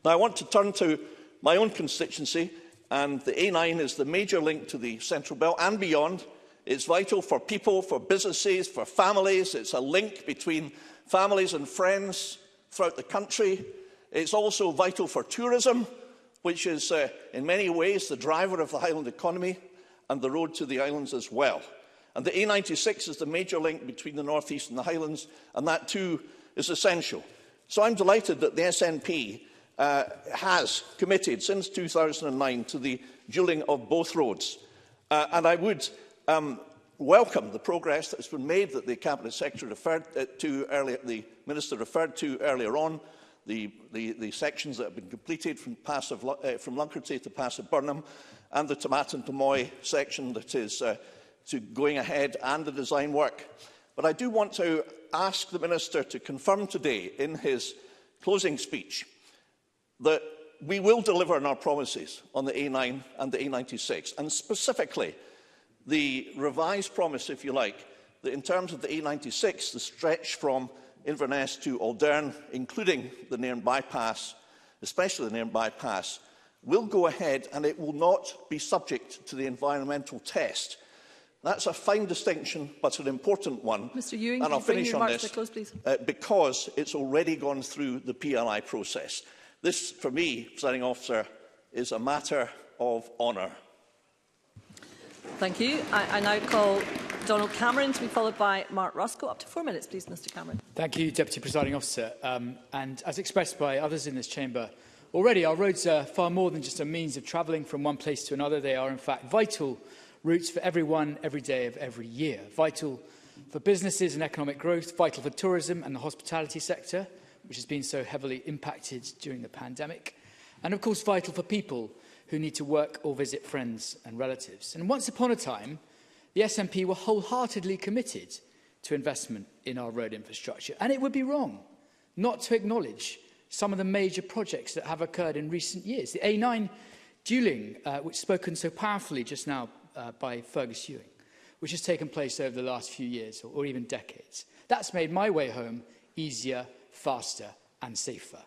Speaker 12: Now, I want to turn to my own constituency, and the A9 is the major link to the Central Belt and beyond. It's vital for people, for businesses, for families. It's a link between families and friends throughout the country. It's also vital for tourism, which is uh, in many ways the driver of the island economy and the road to the islands as well. And the A96 is the major link between the North East and the Highlands, and that too is essential. So I'm delighted that the SNP uh, has committed since 2009 to the duelling of both roads. Uh, and I would um, welcome the progress that has been made that the Cabinet Secretary referred uh, to earlier, the Minister referred to earlier on, the, the, the sections that have been completed from, passive, uh, from Lunkerty to Pass of Burnham and the Tomatin to Moy section that is uh, to going ahead and the design work. But I do want to ask the Minister to confirm today in his closing speech that we will deliver on our promises on the A9 and the A96, and specifically the revised promise, if you like, that in terms of the A96, the stretch from Inverness to Aldern, including the Nairn bypass, especially the Nairn bypass, will go ahead and it will not be subject to the environmental test. That's a fine distinction, but an important one.
Speaker 1: Mr Ewing,
Speaker 12: and I'll finish on
Speaker 1: this
Speaker 12: close,
Speaker 1: please?
Speaker 12: uh, because it's already gone through the PLI process. This, for me, presiding officer, is a matter of honour.
Speaker 1: Thank you. I, I now call Donald Cameron to be followed by Mark Roscoe. Up to four minutes, please, Mr Cameron.
Speaker 13: Thank you, Deputy Presiding Officer. Um, and as expressed by others in this chamber, already our roads are far more than just a means of travelling from one place to another. They are, in fact, vital routes for everyone, every day of every year. Vital for businesses and economic growth, vital for tourism and the hospitality sector, which has been so heavily impacted during the pandemic. And, of course, vital for people – who need to work or visit friends and relatives. And once upon a time, the SNP were wholeheartedly committed to investment in our road infrastructure. And it would be wrong not to acknowledge some of the major projects that have occurred in recent years. The A9 dueling, uh, which spoken so powerfully just now uh, by Fergus Ewing, which has taken place over the last few years or, or even decades. That's made my way home easier, faster and safer.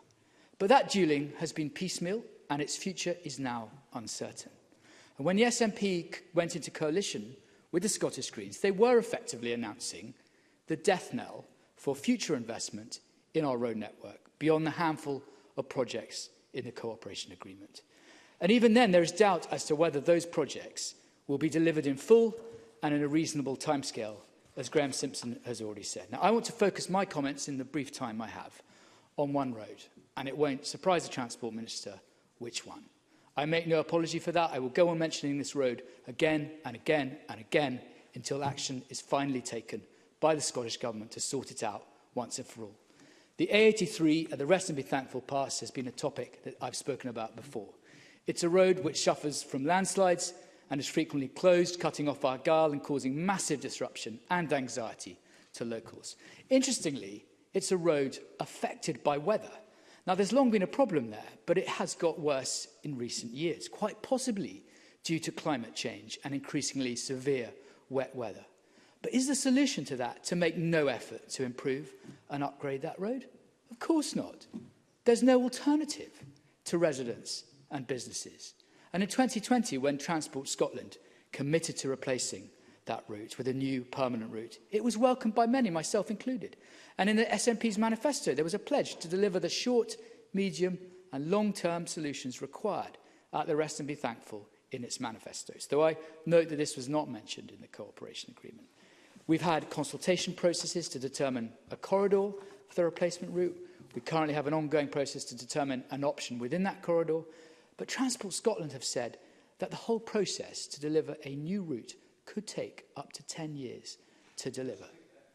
Speaker 13: But that dueling has been piecemeal and its future is now uncertain. And when the SNP went into coalition with the Scottish Greens, they were effectively announcing the death knell for future investment in our road network, beyond the handful of projects in the cooperation agreement. And even then, there is doubt as to whether those projects will be delivered in full and in a reasonable timescale, as Graham Simpson has already said. Now, I want to focus my comments in the brief time I have on one road, and it won't surprise the Transport Minister which one. I make no apology for that. I will go on mentioning this road again and again and again until action is finally taken by the Scottish Government to sort it out once and for all. The A83 at the Rest and Be Thankful Pass has been a topic that I've spoken about before. It's a road which suffers from landslides and is frequently closed, cutting off our Argyll and causing massive disruption and anxiety to locals. Interestingly, it's a road affected by weather – Now, there's long been a problem there, but it has got worse in recent years, quite possibly due to climate change and increasingly severe wet weather. But is the solution to that to make no effort to improve and upgrade that road? Of course not. There's no alternative to residents and businesses. And in 2020, when Transport Scotland committed to replacing that route with a new permanent route, it was welcomed by many, myself included. And in the SNP's manifesto, there was a pledge to deliver the short, medium and long-term solutions required at the Rest and Be Thankful in its manifestos, though I note that this was not mentioned in the cooperation agreement. We've had consultation processes to determine a corridor for the replacement route. We currently have an ongoing process to determine an option within that corridor. But Transport Scotland have said that the whole process to deliver a new route could take up to 10 years to deliver.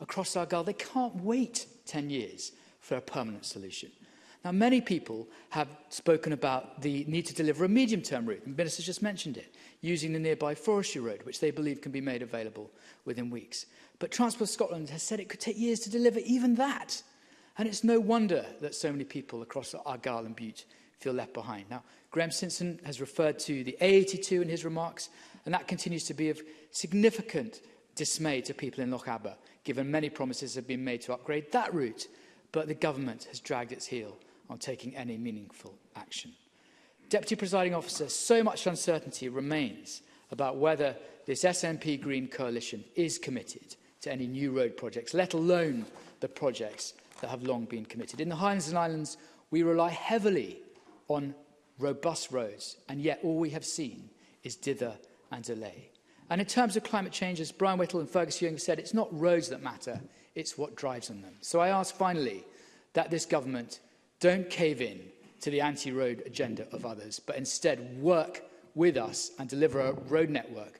Speaker 13: across our Argyll, they can't wait 10 years for a permanent solution. Now, many people have spoken about the need to deliver a medium-term route, and the just mentioned it, using the nearby forestry road, which they believe can be made available within weeks. But Transport Scotland has said it could take years to deliver even that. And it's no wonder that so many people across Argyll and Butte feel left behind. Now, Graham Simpson has referred to the A82 in his remarks, and that continues to be of significant dismay to people in Loch Abba, given many promises have been made to upgrade that route, but the government has dragged its heel on taking any meaningful action. Deputy Presiding Officer, so much uncertainty remains about whether this SNP Green Coalition is committed to any new road projects, let alone the projects that have long been committed. In the Highlands and Islands, we rely heavily on robust roads, and yet all we have seen is dither and delay. And in terms of climate change, as Brian Whittle and Fergus Ewing said, it's not roads that matter, it's what drives on them. So I ask finally that this government don't cave in to the anti-road agenda of others, but instead work with us and deliver a road network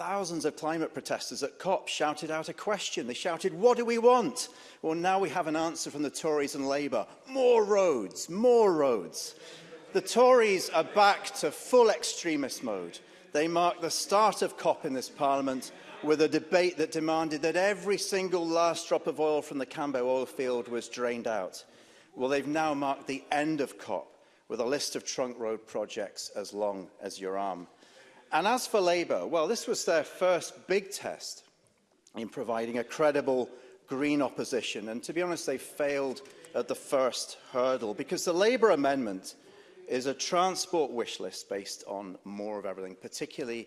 Speaker 3: Thousands of climate protesters at COP shouted out a question. They shouted, what do we want? Well, now we have an answer from the Tories and Labour. More roads, more roads. The Tories are back to full extremist mode. They marked the start of COP in this parliament with a debate that demanded that every single last drop of oil from the Cambo oil field was drained out. Well, they've now marked the end of COP with a list of trunk road projects as long as your arm. And as for Labour, well, this was their first big test in providing a credible Green opposition. And to be honest, they failed at the first hurdle because the Labour amendment is a transport wish list based on more of everything, particularly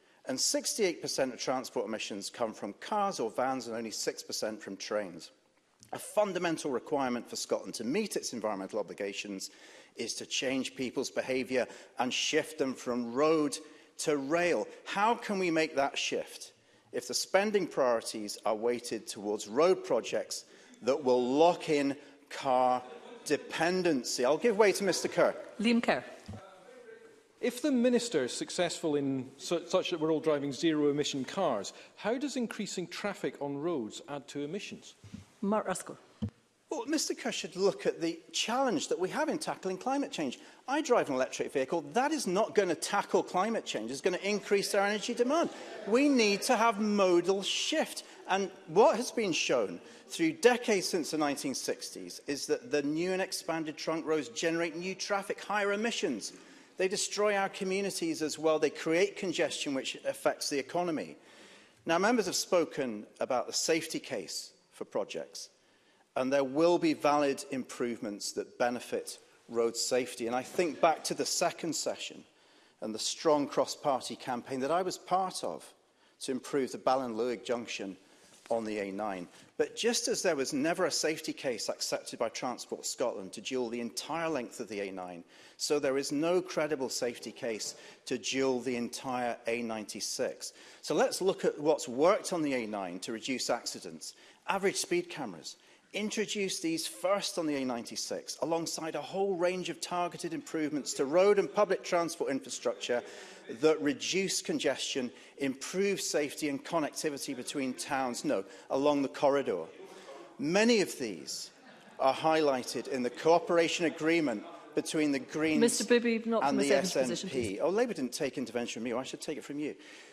Speaker 3: and 68% of transport emissions come from cars or vans and only 6% from trains. A fundamental requirement for Scotland to meet its environmental obligations is to change people's behaviour and shift them from road to rail. How can we make that shift if the spending priorities are weighted towards road projects that will lock in car dependency? I'll give way to Mr Kerr.
Speaker 1: Liam Kerr.
Speaker 14: If the Minister is successful in su such that we're all driving zero-emission cars, how does increasing traffic on roads add to emissions?
Speaker 1: Mark Ruskell.
Speaker 3: Well, Mr Kerr should look at the challenge that we have in tackling climate change. I drive an electric vehicle. That is not going to tackle climate change. It's going to increase our energy demand. We need to have modal shift. And what has been shown through decades since the 1960s is that the new and expanded trunk roads generate new traffic, higher emissions. They destroy our communities as well. They create congestion, which affects the economy. Now, members have spoken about the safety case for projects. And there will be valid improvements that benefit road safety. And I think back to the second session and the strong cross-party campaign that I was part of to improve the Ballin-Lewig junction on the A9. But just as there was never a safety case accepted by Transport Scotland to dual the entire length of the A9, so there is no credible safety case to dual the entire A96. So let's look at what's worked on the A9 to reduce accidents average speed cameras, introduced these first on the A96 alongside a whole range of targeted improvements to road and public transport infrastructure that reduce congestion, improve safety and connectivity between towns, no, along the corridor. Many of these are highlighted in the cooperation agreement between the Greens
Speaker 1: Mr. Bibby, not
Speaker 3: and the SNP.
Speaker 1: Position,
Speaker 3: oh, Labour didn't take intervention from you. I should take it from you.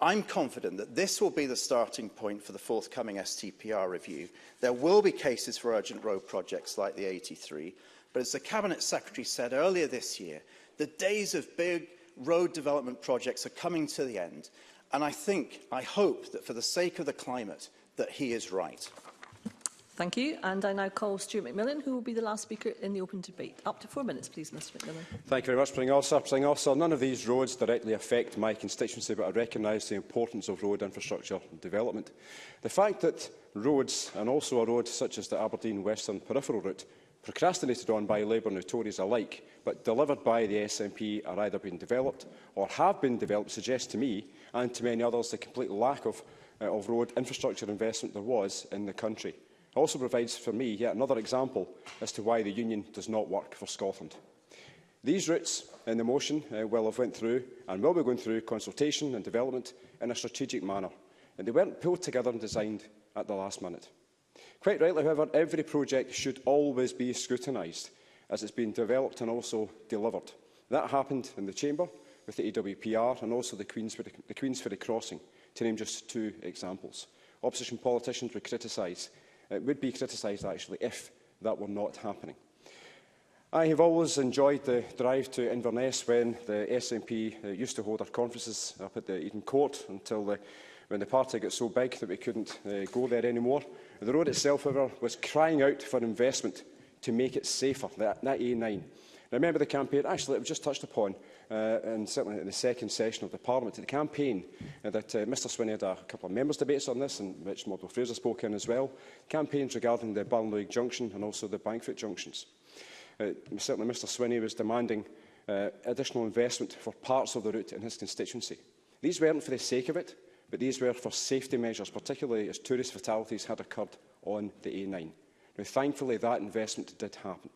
Speaker 1: I'm
Speaker 3: confident that this will be the starting point for the forthcoming STPR review. There will be cases for urgent road projects like the 83, but as the Cabinet Secretary said earlier this year, the days of big road development projects are coming to the end, and I think, I hope that for the sake of the climate, that he is right.
Speaker 1: Thank you. And I now call Stuart McMillan, who will be the last speaker in the open debate. Up to four minutes, please, Mr McMillan.
Speaker 15: Thank you very much, President Officer. President Officer, none of these roads directly affect my constituency, but I recognise the importance of road infrastructure development. The fact that roads, and also a road such as the Aberdeen Western Peripheral Route, procrastinated on by Labour and Tories alike, but delivered by the SNP are either being developed or have been developed, suggests to me and to many others the complete lack of, uh, of road infrastructure investment there was in the country also provides for me yet another example as to why the union does not work for Scotland. These routes in the motion uh, will have went through and will be going through consultation and development in a strategic manner, and they weren't pulled together and designed at the last minute. Quite rightly, however, every project should always be scrutinised as it's been developed and also delivered. That happened in the Chamber with the AWPR and also the Queensferry, the Queensferry Crossing, to name just two examples. Opposition politicians were criticised It would be criticised, actually, if that were not happening. I have always enjoyed the drive to Inverness when the SNP uh, used to hold our conferences up at the Eden Court until the, when the party got so big that we couldn't uh, go there anymore. The road itself, however, was crying out for investment to make it safer, that, that A9. Now, the campaign, actually, it was just touched upon, uh, and certainly in the second session of the Parliament, the campaign uh, that uh, Mr Swinney had a couple of members' debates on this, and which Model Fraser spoke in as well, campaigns regarding the Ballinloig Junction and also the Bankfoot Junctions. Uh, certainly, Mr Swinney was demanding uh, additional investment for parts of the route in his constituency. These weren't for the sake of it, but these were for safety measures, particularly as tourist fatalities had occurred on the A9. Now, thankfully, that investment did happen.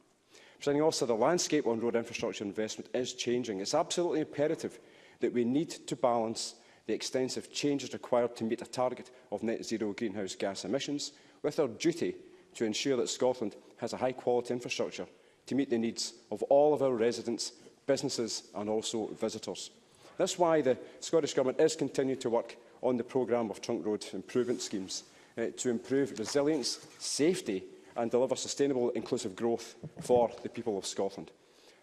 Speaker 15: Presenting Officer, the landscape on road infrastructure investment is changing. It's absolutely imperative that we need to balance the extensive changes required to meet a target of net zero greenhouse gas emissions with our duty to ensure that Scotland has a high quality infrastructure to meet the needs of all of our residents, businesses and also visitors. That's why the Scottish Government is continuing to work on the programme of trunk road improvement schemes uh, to improve resilience, safety and deliver sustainable inclusive growth for the people of Scotland.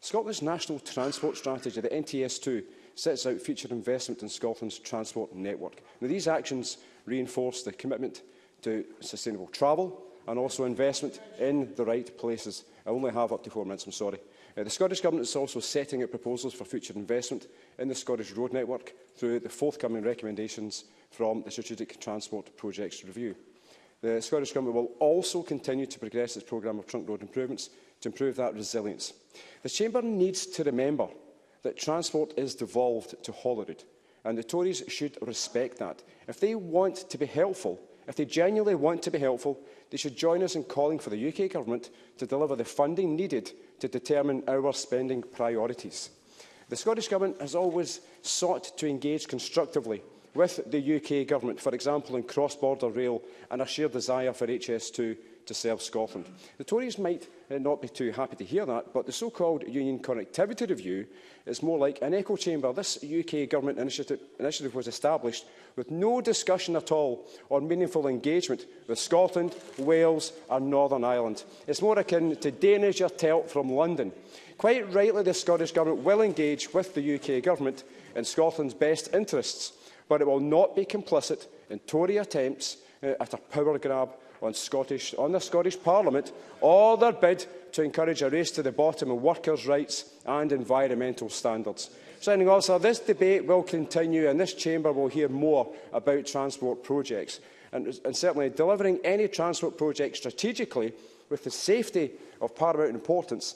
Speaker 15: Scotland's National Transport Strategy, the NTS2, sets out future investment in Scotland's transport network. Now, these actions reinforce the commitment to sustainable travel and also investment in the right places. I only have up to four minutes, I'm sorry. Uh, the Scottish Government is also setting out proposals for future investment in the Scottish road network through the forthcoming recommendations from the Strategic Transport Projects Review. The Scottish Government will also continue to progress its programme of trunk road improvements to improve that resilience. The Chamber needs to remember that transport is devolved to Holyrood, and the Tories should respect that. If they want to be helpful, if they genuinely want to be helpful, they should join us in calling for the UK Government to deliver the funding needed to determine our spending priorities. The Scottish Government has always sought to engage constructively with the UK Government, for example in cross-border rail and a shared desire for HS2 to serve Scotland. The Tories might uh, not be too happy to hear that, but the so-called Union Connectivity Review is more like an echo chamber. This UK Government initiative, initiative was established with no discussion at all on meaningful engagement with Scotland, Wales and Northern Ireland. It's more akin to Danish or Telt from London. Quite rightly, the Scottish Government will engage with the UK Government in Scotland's best interests, but it will not be complicit in Tory attempts uh, at a power grab on, Scottish, on the Scottish Parliament or their bid to encourage a race to the bottom in workers' rights and environmental standards. Signing officer, this debate will continue and this chamber will hear more about transport projects. And, and certainly delivering any transport project strategically with the safety of paramount importance,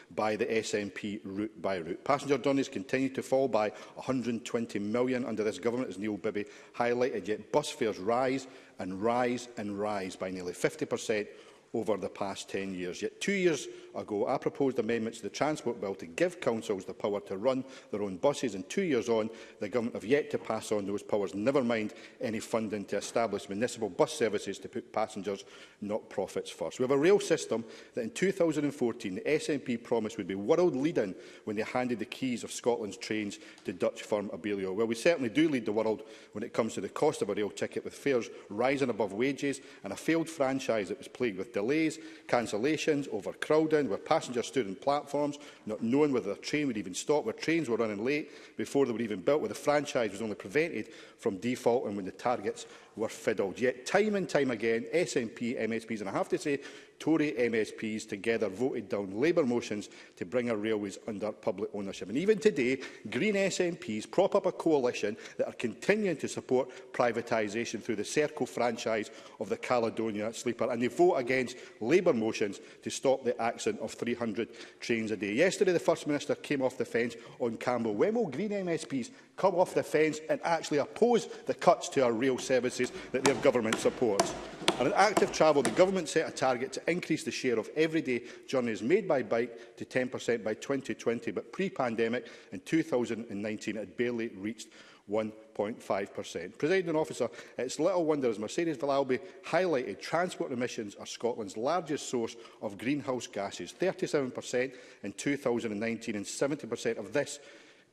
Speaker 16: by the SNP route by route. Passenger journeys continue to fall by 120 million under this Government, as Neil Bibby highlighted, yet bus fares rise and rise and rise by nearly 50 per cent over the past 10 years. Yet two years ago, I proposed amendments to the Transport Bill to give councils the power to run their own buses, and two years on, the government have yet to pass on those powers, never mind any funding to establish municipal bus services to put passengers, not profits, first. We have a rail system that in 2014 the SNP promised would be world-leading when they handed the keys of Scotland's trains to Dutch firm Abellio. Well, we certainly do lead the world when it comes to the cost of a rail ticket, with fares rising above wages and a failed franchise that was plagued with delays, cancellations, overcrowding, London, where passengers stood on platforms, not knowing whether the train would even stop, where trains were running late before they were even built, where the franchise was only prevented from default and when the targets were fiddled. Yet time and time again, SNP, MSPs, and I have to say Tory MSPs together voted down Labour motions to bring our railways under public ownership. And even today, Green SNPs prop up a coalition that are continuing to support privatisation through the Serco franchise of the Caledonia Sleeper, and they vote against Labour motions to stop the accident of 300 trains a day. Yesterday, the First Minister came off the fence on Campbell. When will Green MSPs come off the fence and actually oppose the cuts to our rail services that their government supports? And in active travel, the government set a target to increase the share of everyday journeys made by bike to 10% by 2020, but pre-pandemic in 2019 it had barely reached 1.5%. President officer, it's little wonder, as Mercedes Villalby highlighted, transport emissions are Scotland's largest source of greenhouse gases, 37% in 2019, and 70% of this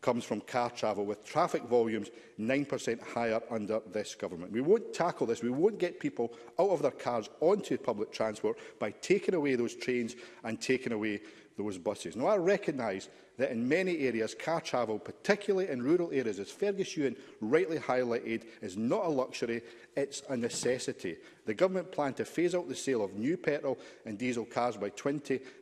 Speaker 16: comes from car travel, with traffic volumes 9% higher under this government. We won't tackle this. We won't get people out of their cars onto public transport by taking away those trains and taking away those buses. Now, I recognise that in many areas, car travel, particularly in rural areas, as Fergus Ewan rightly highlighted, is not a luxury, it's a necessity. The government planned to phase out the sale of new petrol and diesel cars by 2032.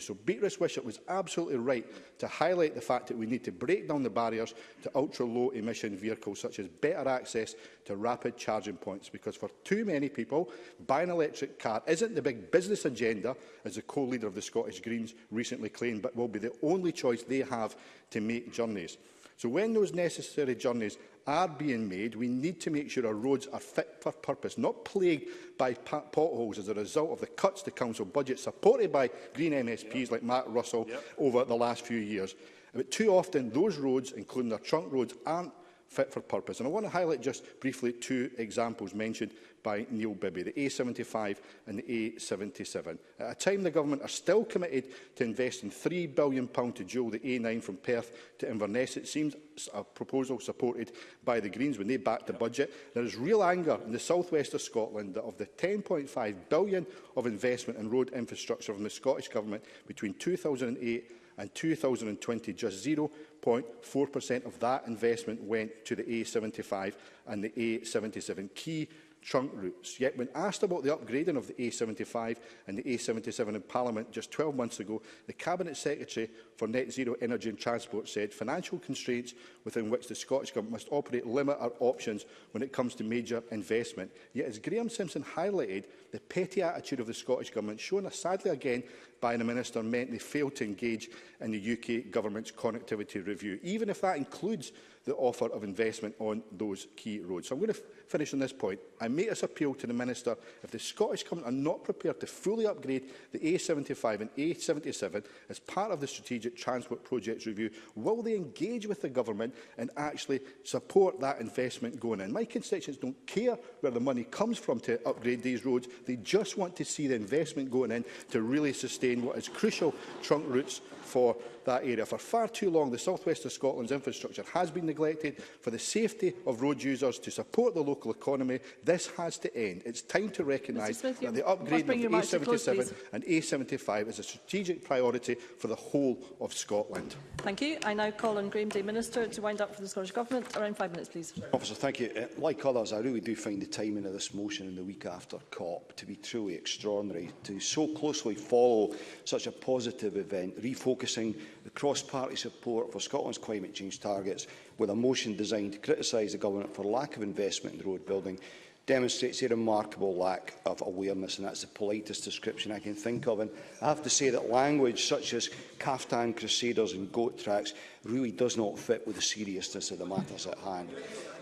Speaker 16: So Beatrice Wishart was absolutely right to highlight the fact that we need to break down the barriers to ultra-low emission vehicles, such as better access to rapid charging points, because for too many people, buying an electric car isn't the big business agenda, as the co-leader of the Scottish Greens recently claimed, but will be the only choice they have to make journeys. So when those necessary journeys are being made, we need to make sure our roads are fit for purpose, not plagued by potholes as a result of the cuts to council budget supported by Green MSPs yep. like Matt Russell yep. over the last few years. But too often, those roads, including their trunk roads, aren't fit for purpose. And I want to highlight just briefly two examples mentioned by Neil Bibby, the A75 and the A77. At a time the government are still committed to investing £3 billion to dual the A9 from Perth to Inverness, it seems a proposal supported by the Greens when they backed the budget. There is real anger in the southwest of Scotland that of the £10.5 billion of investment in road infrastructure from the Scottish Government between 2008 and 2020 just 0.4% of that investment went to the A75 and the A77, key trunk routes. Yet when asked about the upgrading of the A75 and the A77 in Parliament just 12 months ago, the Cabinet Secretary for Net Zero Energy and Transport said financial constraints within which the Scottish Government must operate limit our options when it comes to major investment. Yet as Graham Simpson highlighted, the petty attitude of the Scottish Government, shown sadly again by the Minister, meant they failed to engage in the UK Government's connectivity review. Even if that includes the offer of investment on those key roads. So I'm going to finish on this point. I make this appeal to the Minister. If the Scottish Government are not prepared to fully upgrade the A75 and A77 as part of the Strategic Transport Projects Review, will they engage with the Government and actually support that investment going in? My constituents don't care where the money comes from to upgrade these roads. They just want to see the investment going in to really sustain what is crucial trunk routes for that area. For far too long, the southwest of Scotland's infrastructure has been neglected. For the safety of road users to support the local economy, this has to end. It's time to recognise that the upgrade of A77
Speaker 1: close,
Speaker 16: and A75 is a strategic priority for the whole of Scotland.
Speaker 1: Thank you. I now call on Graham Day Minister to wind up for the Scottish Government. Around five minutes, please.
Speaker 4: Officer, thank you. Uh, like others, I really do find the timing of this motion in the week after COP to be truly extraordinary. To so closely follow such a positive event, refocus focusing the cross-party support for Scotland's climate change targets with a motion designed to criticise the Government for lack of investment in road building demonstrates a remarkable lack of awareness, and that's the politest description I can think of. And I have to say that language such as caftan crusaders and goat tracks really does not fit with the seriousness of the matters at hand.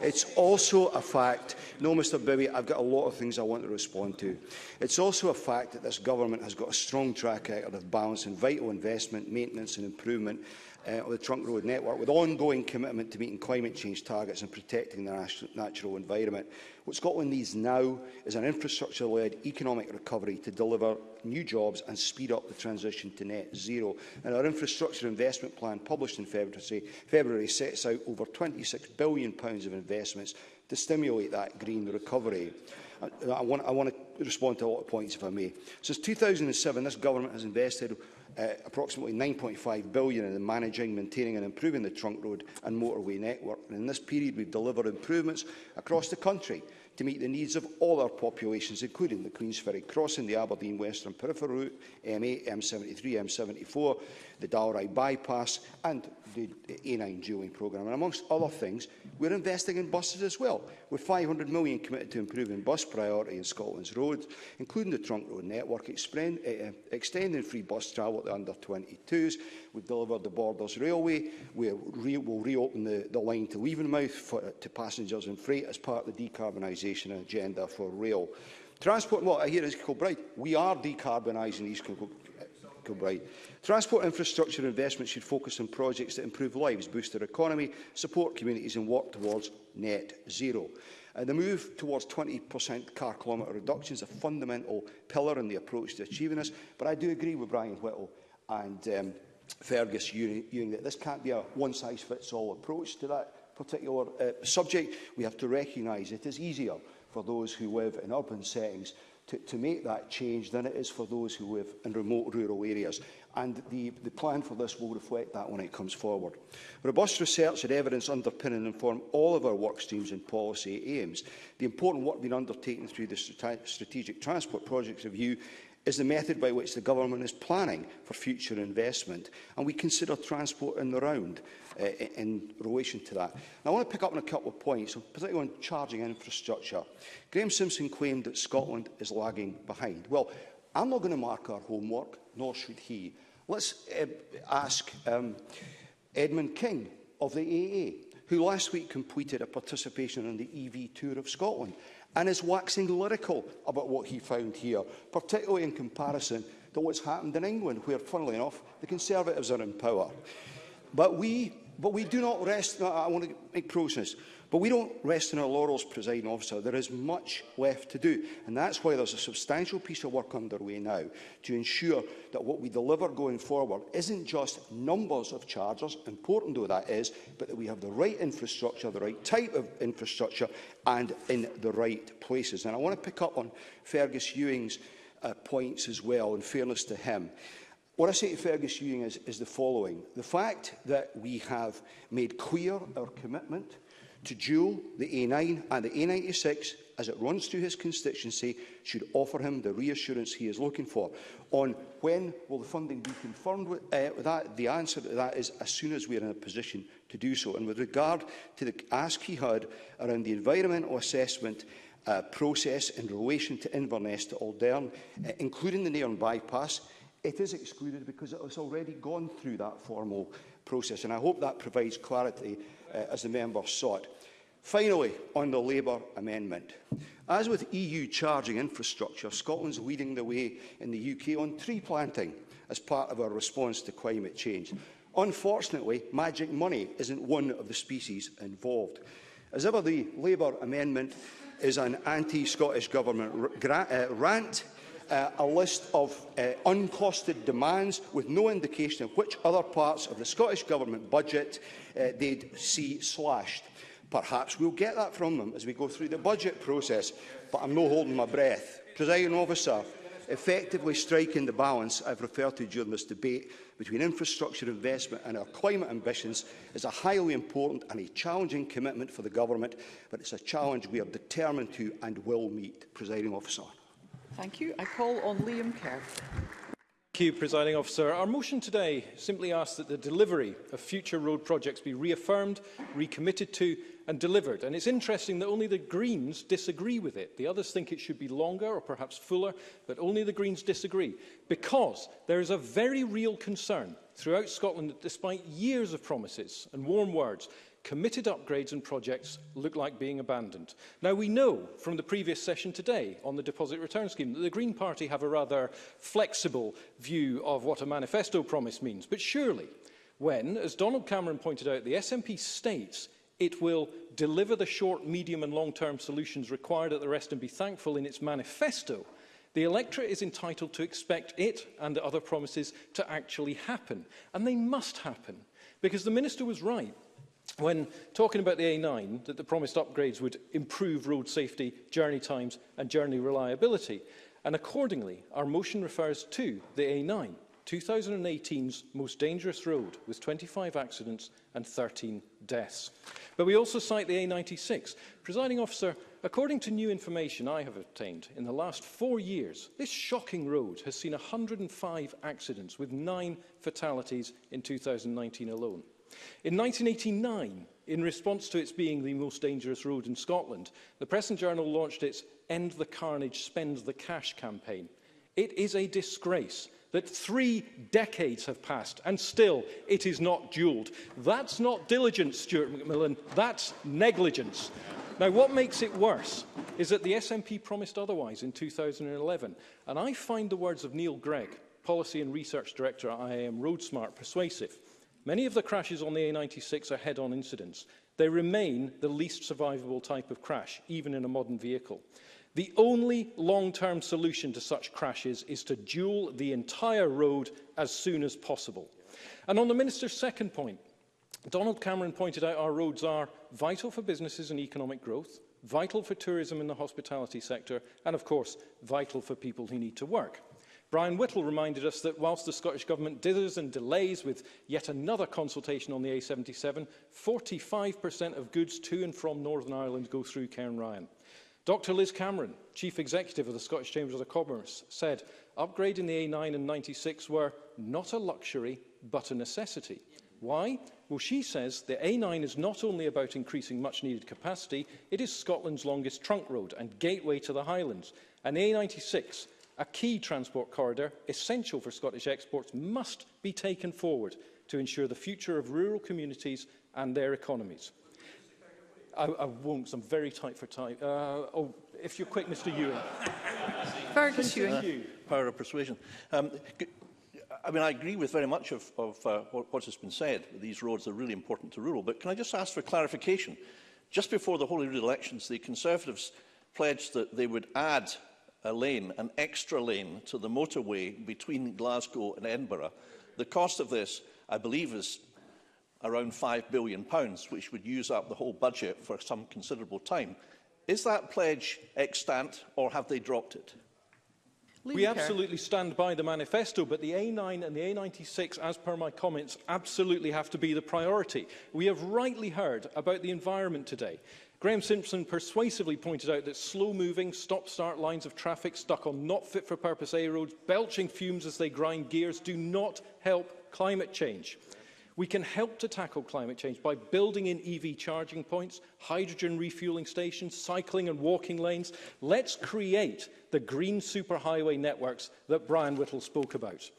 Speaker 4: It's also a fact, no Mr Bibby, I've got a lot of things I want to respond to. It's also a fact that this government has got a strong track record of balancing vital investment, maintenance and improvement uh, of the trunk road network with ongoing commitment to meeting climate change targets and protecting the natural environment. What Scotland needs now is an infrastructure-led economic recovery to deliver new jobs and speed up the transition to net zero. And our infrastructure investment plan published in February Secretary February sets out over £26 billion of investments to stimulate that green recovery. I, uh, I, want, I want to respond to a lot of points, if I may. Since 2007, this government has invested uh, approximately 9.5 billion in managing, maintaining and improving the trunk road and motorway network. And in this period, we've delivered improvements across the country to meet the needs of all our populations, including the Queen's Ferry Crossing, the Aberdeen Western Peripheral Route, M8, M73, M74, the Dalry Bypass and the A9 dualling programme. And amongst other things, we're investing in buses as well, with £500 million committed to improving bus priority in Scotland's roads, including the trunk road network, expend, uh, eh, eh, extending free bus travel to under-22s. We've delivered the Borders Railway. We re will reopen the, the line to Leavenmouth for, to passengers and freight as part of the decarbonisation agenda for rail. Transport, well, I hear is Kilbride. We are decarbonising East Kilbride Kilbride. Transport infrastructure investment should focus on projects that improve lives, boost their economy, support communities and work towards net zero. Uh, the move towards 20% car kilometre reduction is a fundamental pillar in the approach to achieving this, but I do agree with Brian Whittle and um, Fergus Ewing that this can't be a one-size-fits-all approach to that particular uh, subject. We have to recognise it is easier for those who live in urban settings to, to make that change than it is for those who live in remote rural areas. And the, the plan for this will reflect that when it comes forward. Robust research and evidence underpin and inform all of our work streams and policy aims. The important work being undertaken through the Strategic Transport Projects Review is the method by which the government is planning for future investment, and we consider transport in the round uh, in relation to that. Now, I want to pick up on a couple of points, particularly on charging infrastructure. Graham Simpson claimed that Scotland is lagging behind. Well, I'm not going to mark our homework, nor should he. Let's uh, ask um, Edmund King of the AA, who last week completed a participation in the EV Tour of Scotland and is waxing lyrical about what he found here, particularly in comparison to what's happened in England, where, funnily enough, the Conservatives are in power. But we But we do not rest, I want to make process, but we don't rest in our laurels, presiding officer. There is much left to do, and that's why there's a substantial piece of work underway now to ensure that what we deliver going forward isn't just numbers of chargers, important though that is, but that we have the right infrastructure, the right type of infrastructure, and in the right places. And I want to pick up on Fergus Ewing's uh, points as well, in fairness to him. What I say to Fergus Ewing is, is the following. The fact that we have made clear our commitment to dual the A9 and the A96 as it runs through his constituency should offer him the reassurance he is looking for. On when will the funding be confirmed with, uh, with that, the answer to that is as soon as we are in a position to do so. And with regard to the ask he had around the environmental assessment uh, process in relation to Inverness to Aldern, uh, including the Nairn bypass, It is excluded because it has already gone through that formal process, and I hope that provides clarity uh, as the member sought. Finally, on the Labour amendment. As with EU charging infrastructure, Scotland's leading the way in the UK on tree planting as part of our response to climate change. Unfortunately, magic money isn't one of the species involved. As ever, the Labour amendment is an anti-Scottish Government uh, rant uh, a list of uh, uncosted demands with no indication of which other parts of the Scottish Government budget uh, they'd see slashed. Perhaps we'll get that from them as we go through the budget process, but I'm no holding my breath. Presiding officer, effectively striking the balance I've referred to during this debate between infrastructure investment and our climate ambitions is a highly important and a challenging commitment for the Government, but it's a challenge we are determined to and will meet. Presiding officer.
Speaker 17: Thank you. I call on Liam Kerr.
Speaker 14: Thank you, Presiding Officer. Our motion today simply asks that the delivery of future road projects be reaffirmed, recommitted to and delivered. And it's interesting that only the Greens disagree with it. The others think it should be longer or perhaps fuller, but only the Greens disagree. Because there is a very real concern throughout Scotland that despite years of promises and warm words, committed upgrades and projects look like being abandoned. Now, we know from the previous session today on the deposit return scheme that the Green Party have a rather flexible view of what a manifesto promise means. But surely, when, as Donald Cameron pointed out, the SNP states it will deliver the short, medium and long-term solutions required at the rest and be thankful in its manifesto, The electorate is entitled to expect it and the other promises to actually happen. And they must happen, because the minister was right when talking about the A9, that the promised upgrades would improve road safety, journey times and journey reliability. And accordingly, our motion refers to the A9, 2018's most dangerous road, with 25 accidents and 13 deaths. But we also cite the A96. Presiding officer, according to new information I have obtained, in the last four years, this shocking road has seen 105 accidents, with nine fatalities in 2019 alone. In 1989, in response to its being the most dangerous road in Scotland, the Press and Journal launched its End the Carnage, Spend the Cash campaign. It is a disgrace that three decades have passed and still it is not duelled. That's not diligence, Stuart Macmillan, that's negligence. Now, what makes it worse is that the SNP promised otherwise in 2011, and I find the words of Neil Gregg, Policy and Research Director at IAM Smart, persuasive. Many of the crashes on the A96 are head-on incidents. They remain the least survivable type of crash, even in a modern vehicle. The only long-term solution to such crashes is to dual the entire road as soon as possible. And on the Minister's second point, Donald Cameron pointed out our roads are vital for businesses and economic growth, vital for tourism in the hospitality sector, and of course, vital for people who need to work. Brian Whittle reminded us that whilst the Scottish Government dithers and delays with yet another consultation on the A77, 45% of goods to and from Northern Ireland go through Cairn Ryan. Dr Liz Cameron, Chief Executive of the Scottish Chambers of Commerce, said upgrading the A9 and 96 were not a luxury but a necessity. Why? Well, she says the A9 is not only about increasing much-needed capacity, it is Scotland's longest trunk road and gateway to the Highlands. And the A96 a key transport corridor essential for Scottish exports, must be taken forward to ensure the future of rural communities and their economies. I, I won't, I'm very tight for time. Uh, oh, if you're quick, Mr Ewing.
Speaker 17: Fergus Ewing.
Speaker 12: Power of persuasion. Um, I mean, I agree with very much of, of uh, what, what has been said. These roads are really important to rural, but can I just ask for clarification? Just before the Holyrood elections, the Conservatives pledged that they would add a lane, an extra lane to the motorway between Glasgow and Edinburgh. The cost of this, I believe, is around £5 billion, pounds, which would use up the whole budget for some considerable time. Is that pledge extant or have they dropped it?
Speaker 14: Leave we absolutely stand by the manifesto, but the A9 and the A96, as per my comments, absolutely have to be the priority. We have rightly heard about the environment today. Graham Simpson persuasively pointed out that slow-moving, stop-start lines of traffic stuck on not-fit-for-purpose A roads, belching fumes as they grind gears, do not help climate change. We can help to tackle climate change by building in EV charging points, hydrogen refueling stations, cycling and walking lanes. Let's create the green superhighway networks that Brian Whittle spoke about.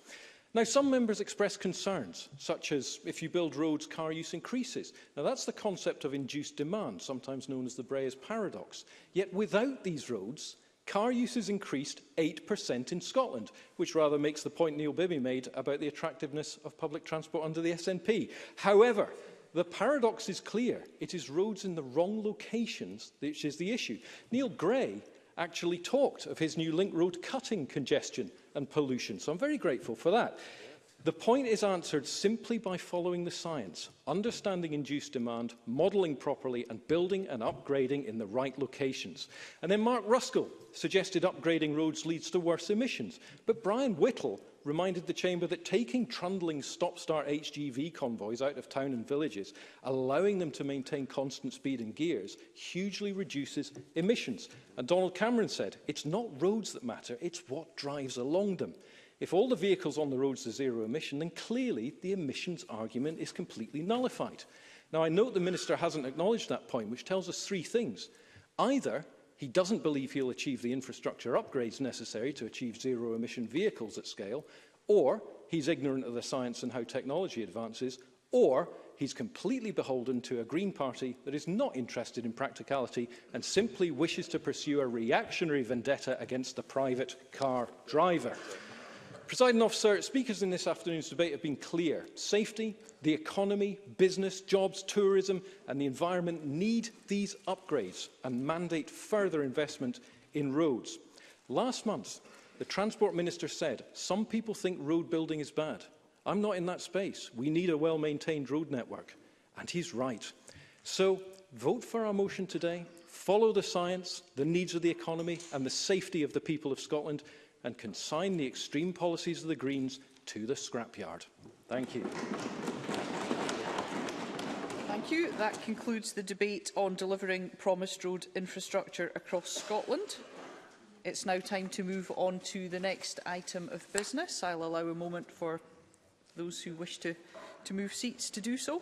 Speaker 14: Now, some members express concerns, such as if you build roads, car use increases. Now, that's the concept of induced demand, sometimes known as the Breyers paradox. Yet without these roads, car use has increased 8% in Scotland, which rather makes the point Neil Bibby made about the attractiveness of public transport under the SNP. However, the paradox is clear. It is roads in the wrong locations which is the issue. Neil Gray actually talked of his new link road cutting congestion and pollution. So I'm very grateful for that. The point is answered simply by following the science, understanding induced demand, modelling properly and building and upgrading in the right locations. And then Mark Ruskell suggested upgrading roads leads to worse emissions. But Brian Whittle reminded the Chamber that taking trundling stop-start HGV convoys out of town and villages, allowing them to maintain constant speed and gears, hugely reduces emissions. And Donald Cameron said, it's not roads that matter, it's what drives along them. If all the vehicles on the roads are zero emission, then clearly the emissions argument is completely nullified. Now, I note the Minister hasn't acknowledged that point, which tells us three things. Either He doesn't believe he'll achieve the infrastructure upgrades necessary to achieve zero emission vehicles at scale, or he's ignorant of the science and how technology advances, or he's completely beholden to a Green Party that is not interested in practicality and simply wishes to pursue a reactionary vendetta against the private car driver. Presiding officer, speakers in this afternoon's debate have been clear. Safety, the economy, business, jobs, tourism and the environment need these upgrades and mandate further investment in roads. Last month, the Transport Minister said, some people think road building is bad. I'm not in that space. We need a well-maintained road network. And he's right. So vote for our motion today, follow the science, the needs of the economy and the safety of the people of Scotland and consign the extreme policies of the Greens to the scrapyard. Thank you.
Speaker 17: Thank you. That concludes the debate on delivering promised road infrastructure across Scotland. It's now time to move on to the next item of business. I'll allow a moment for those who wish to, to move seats to do so.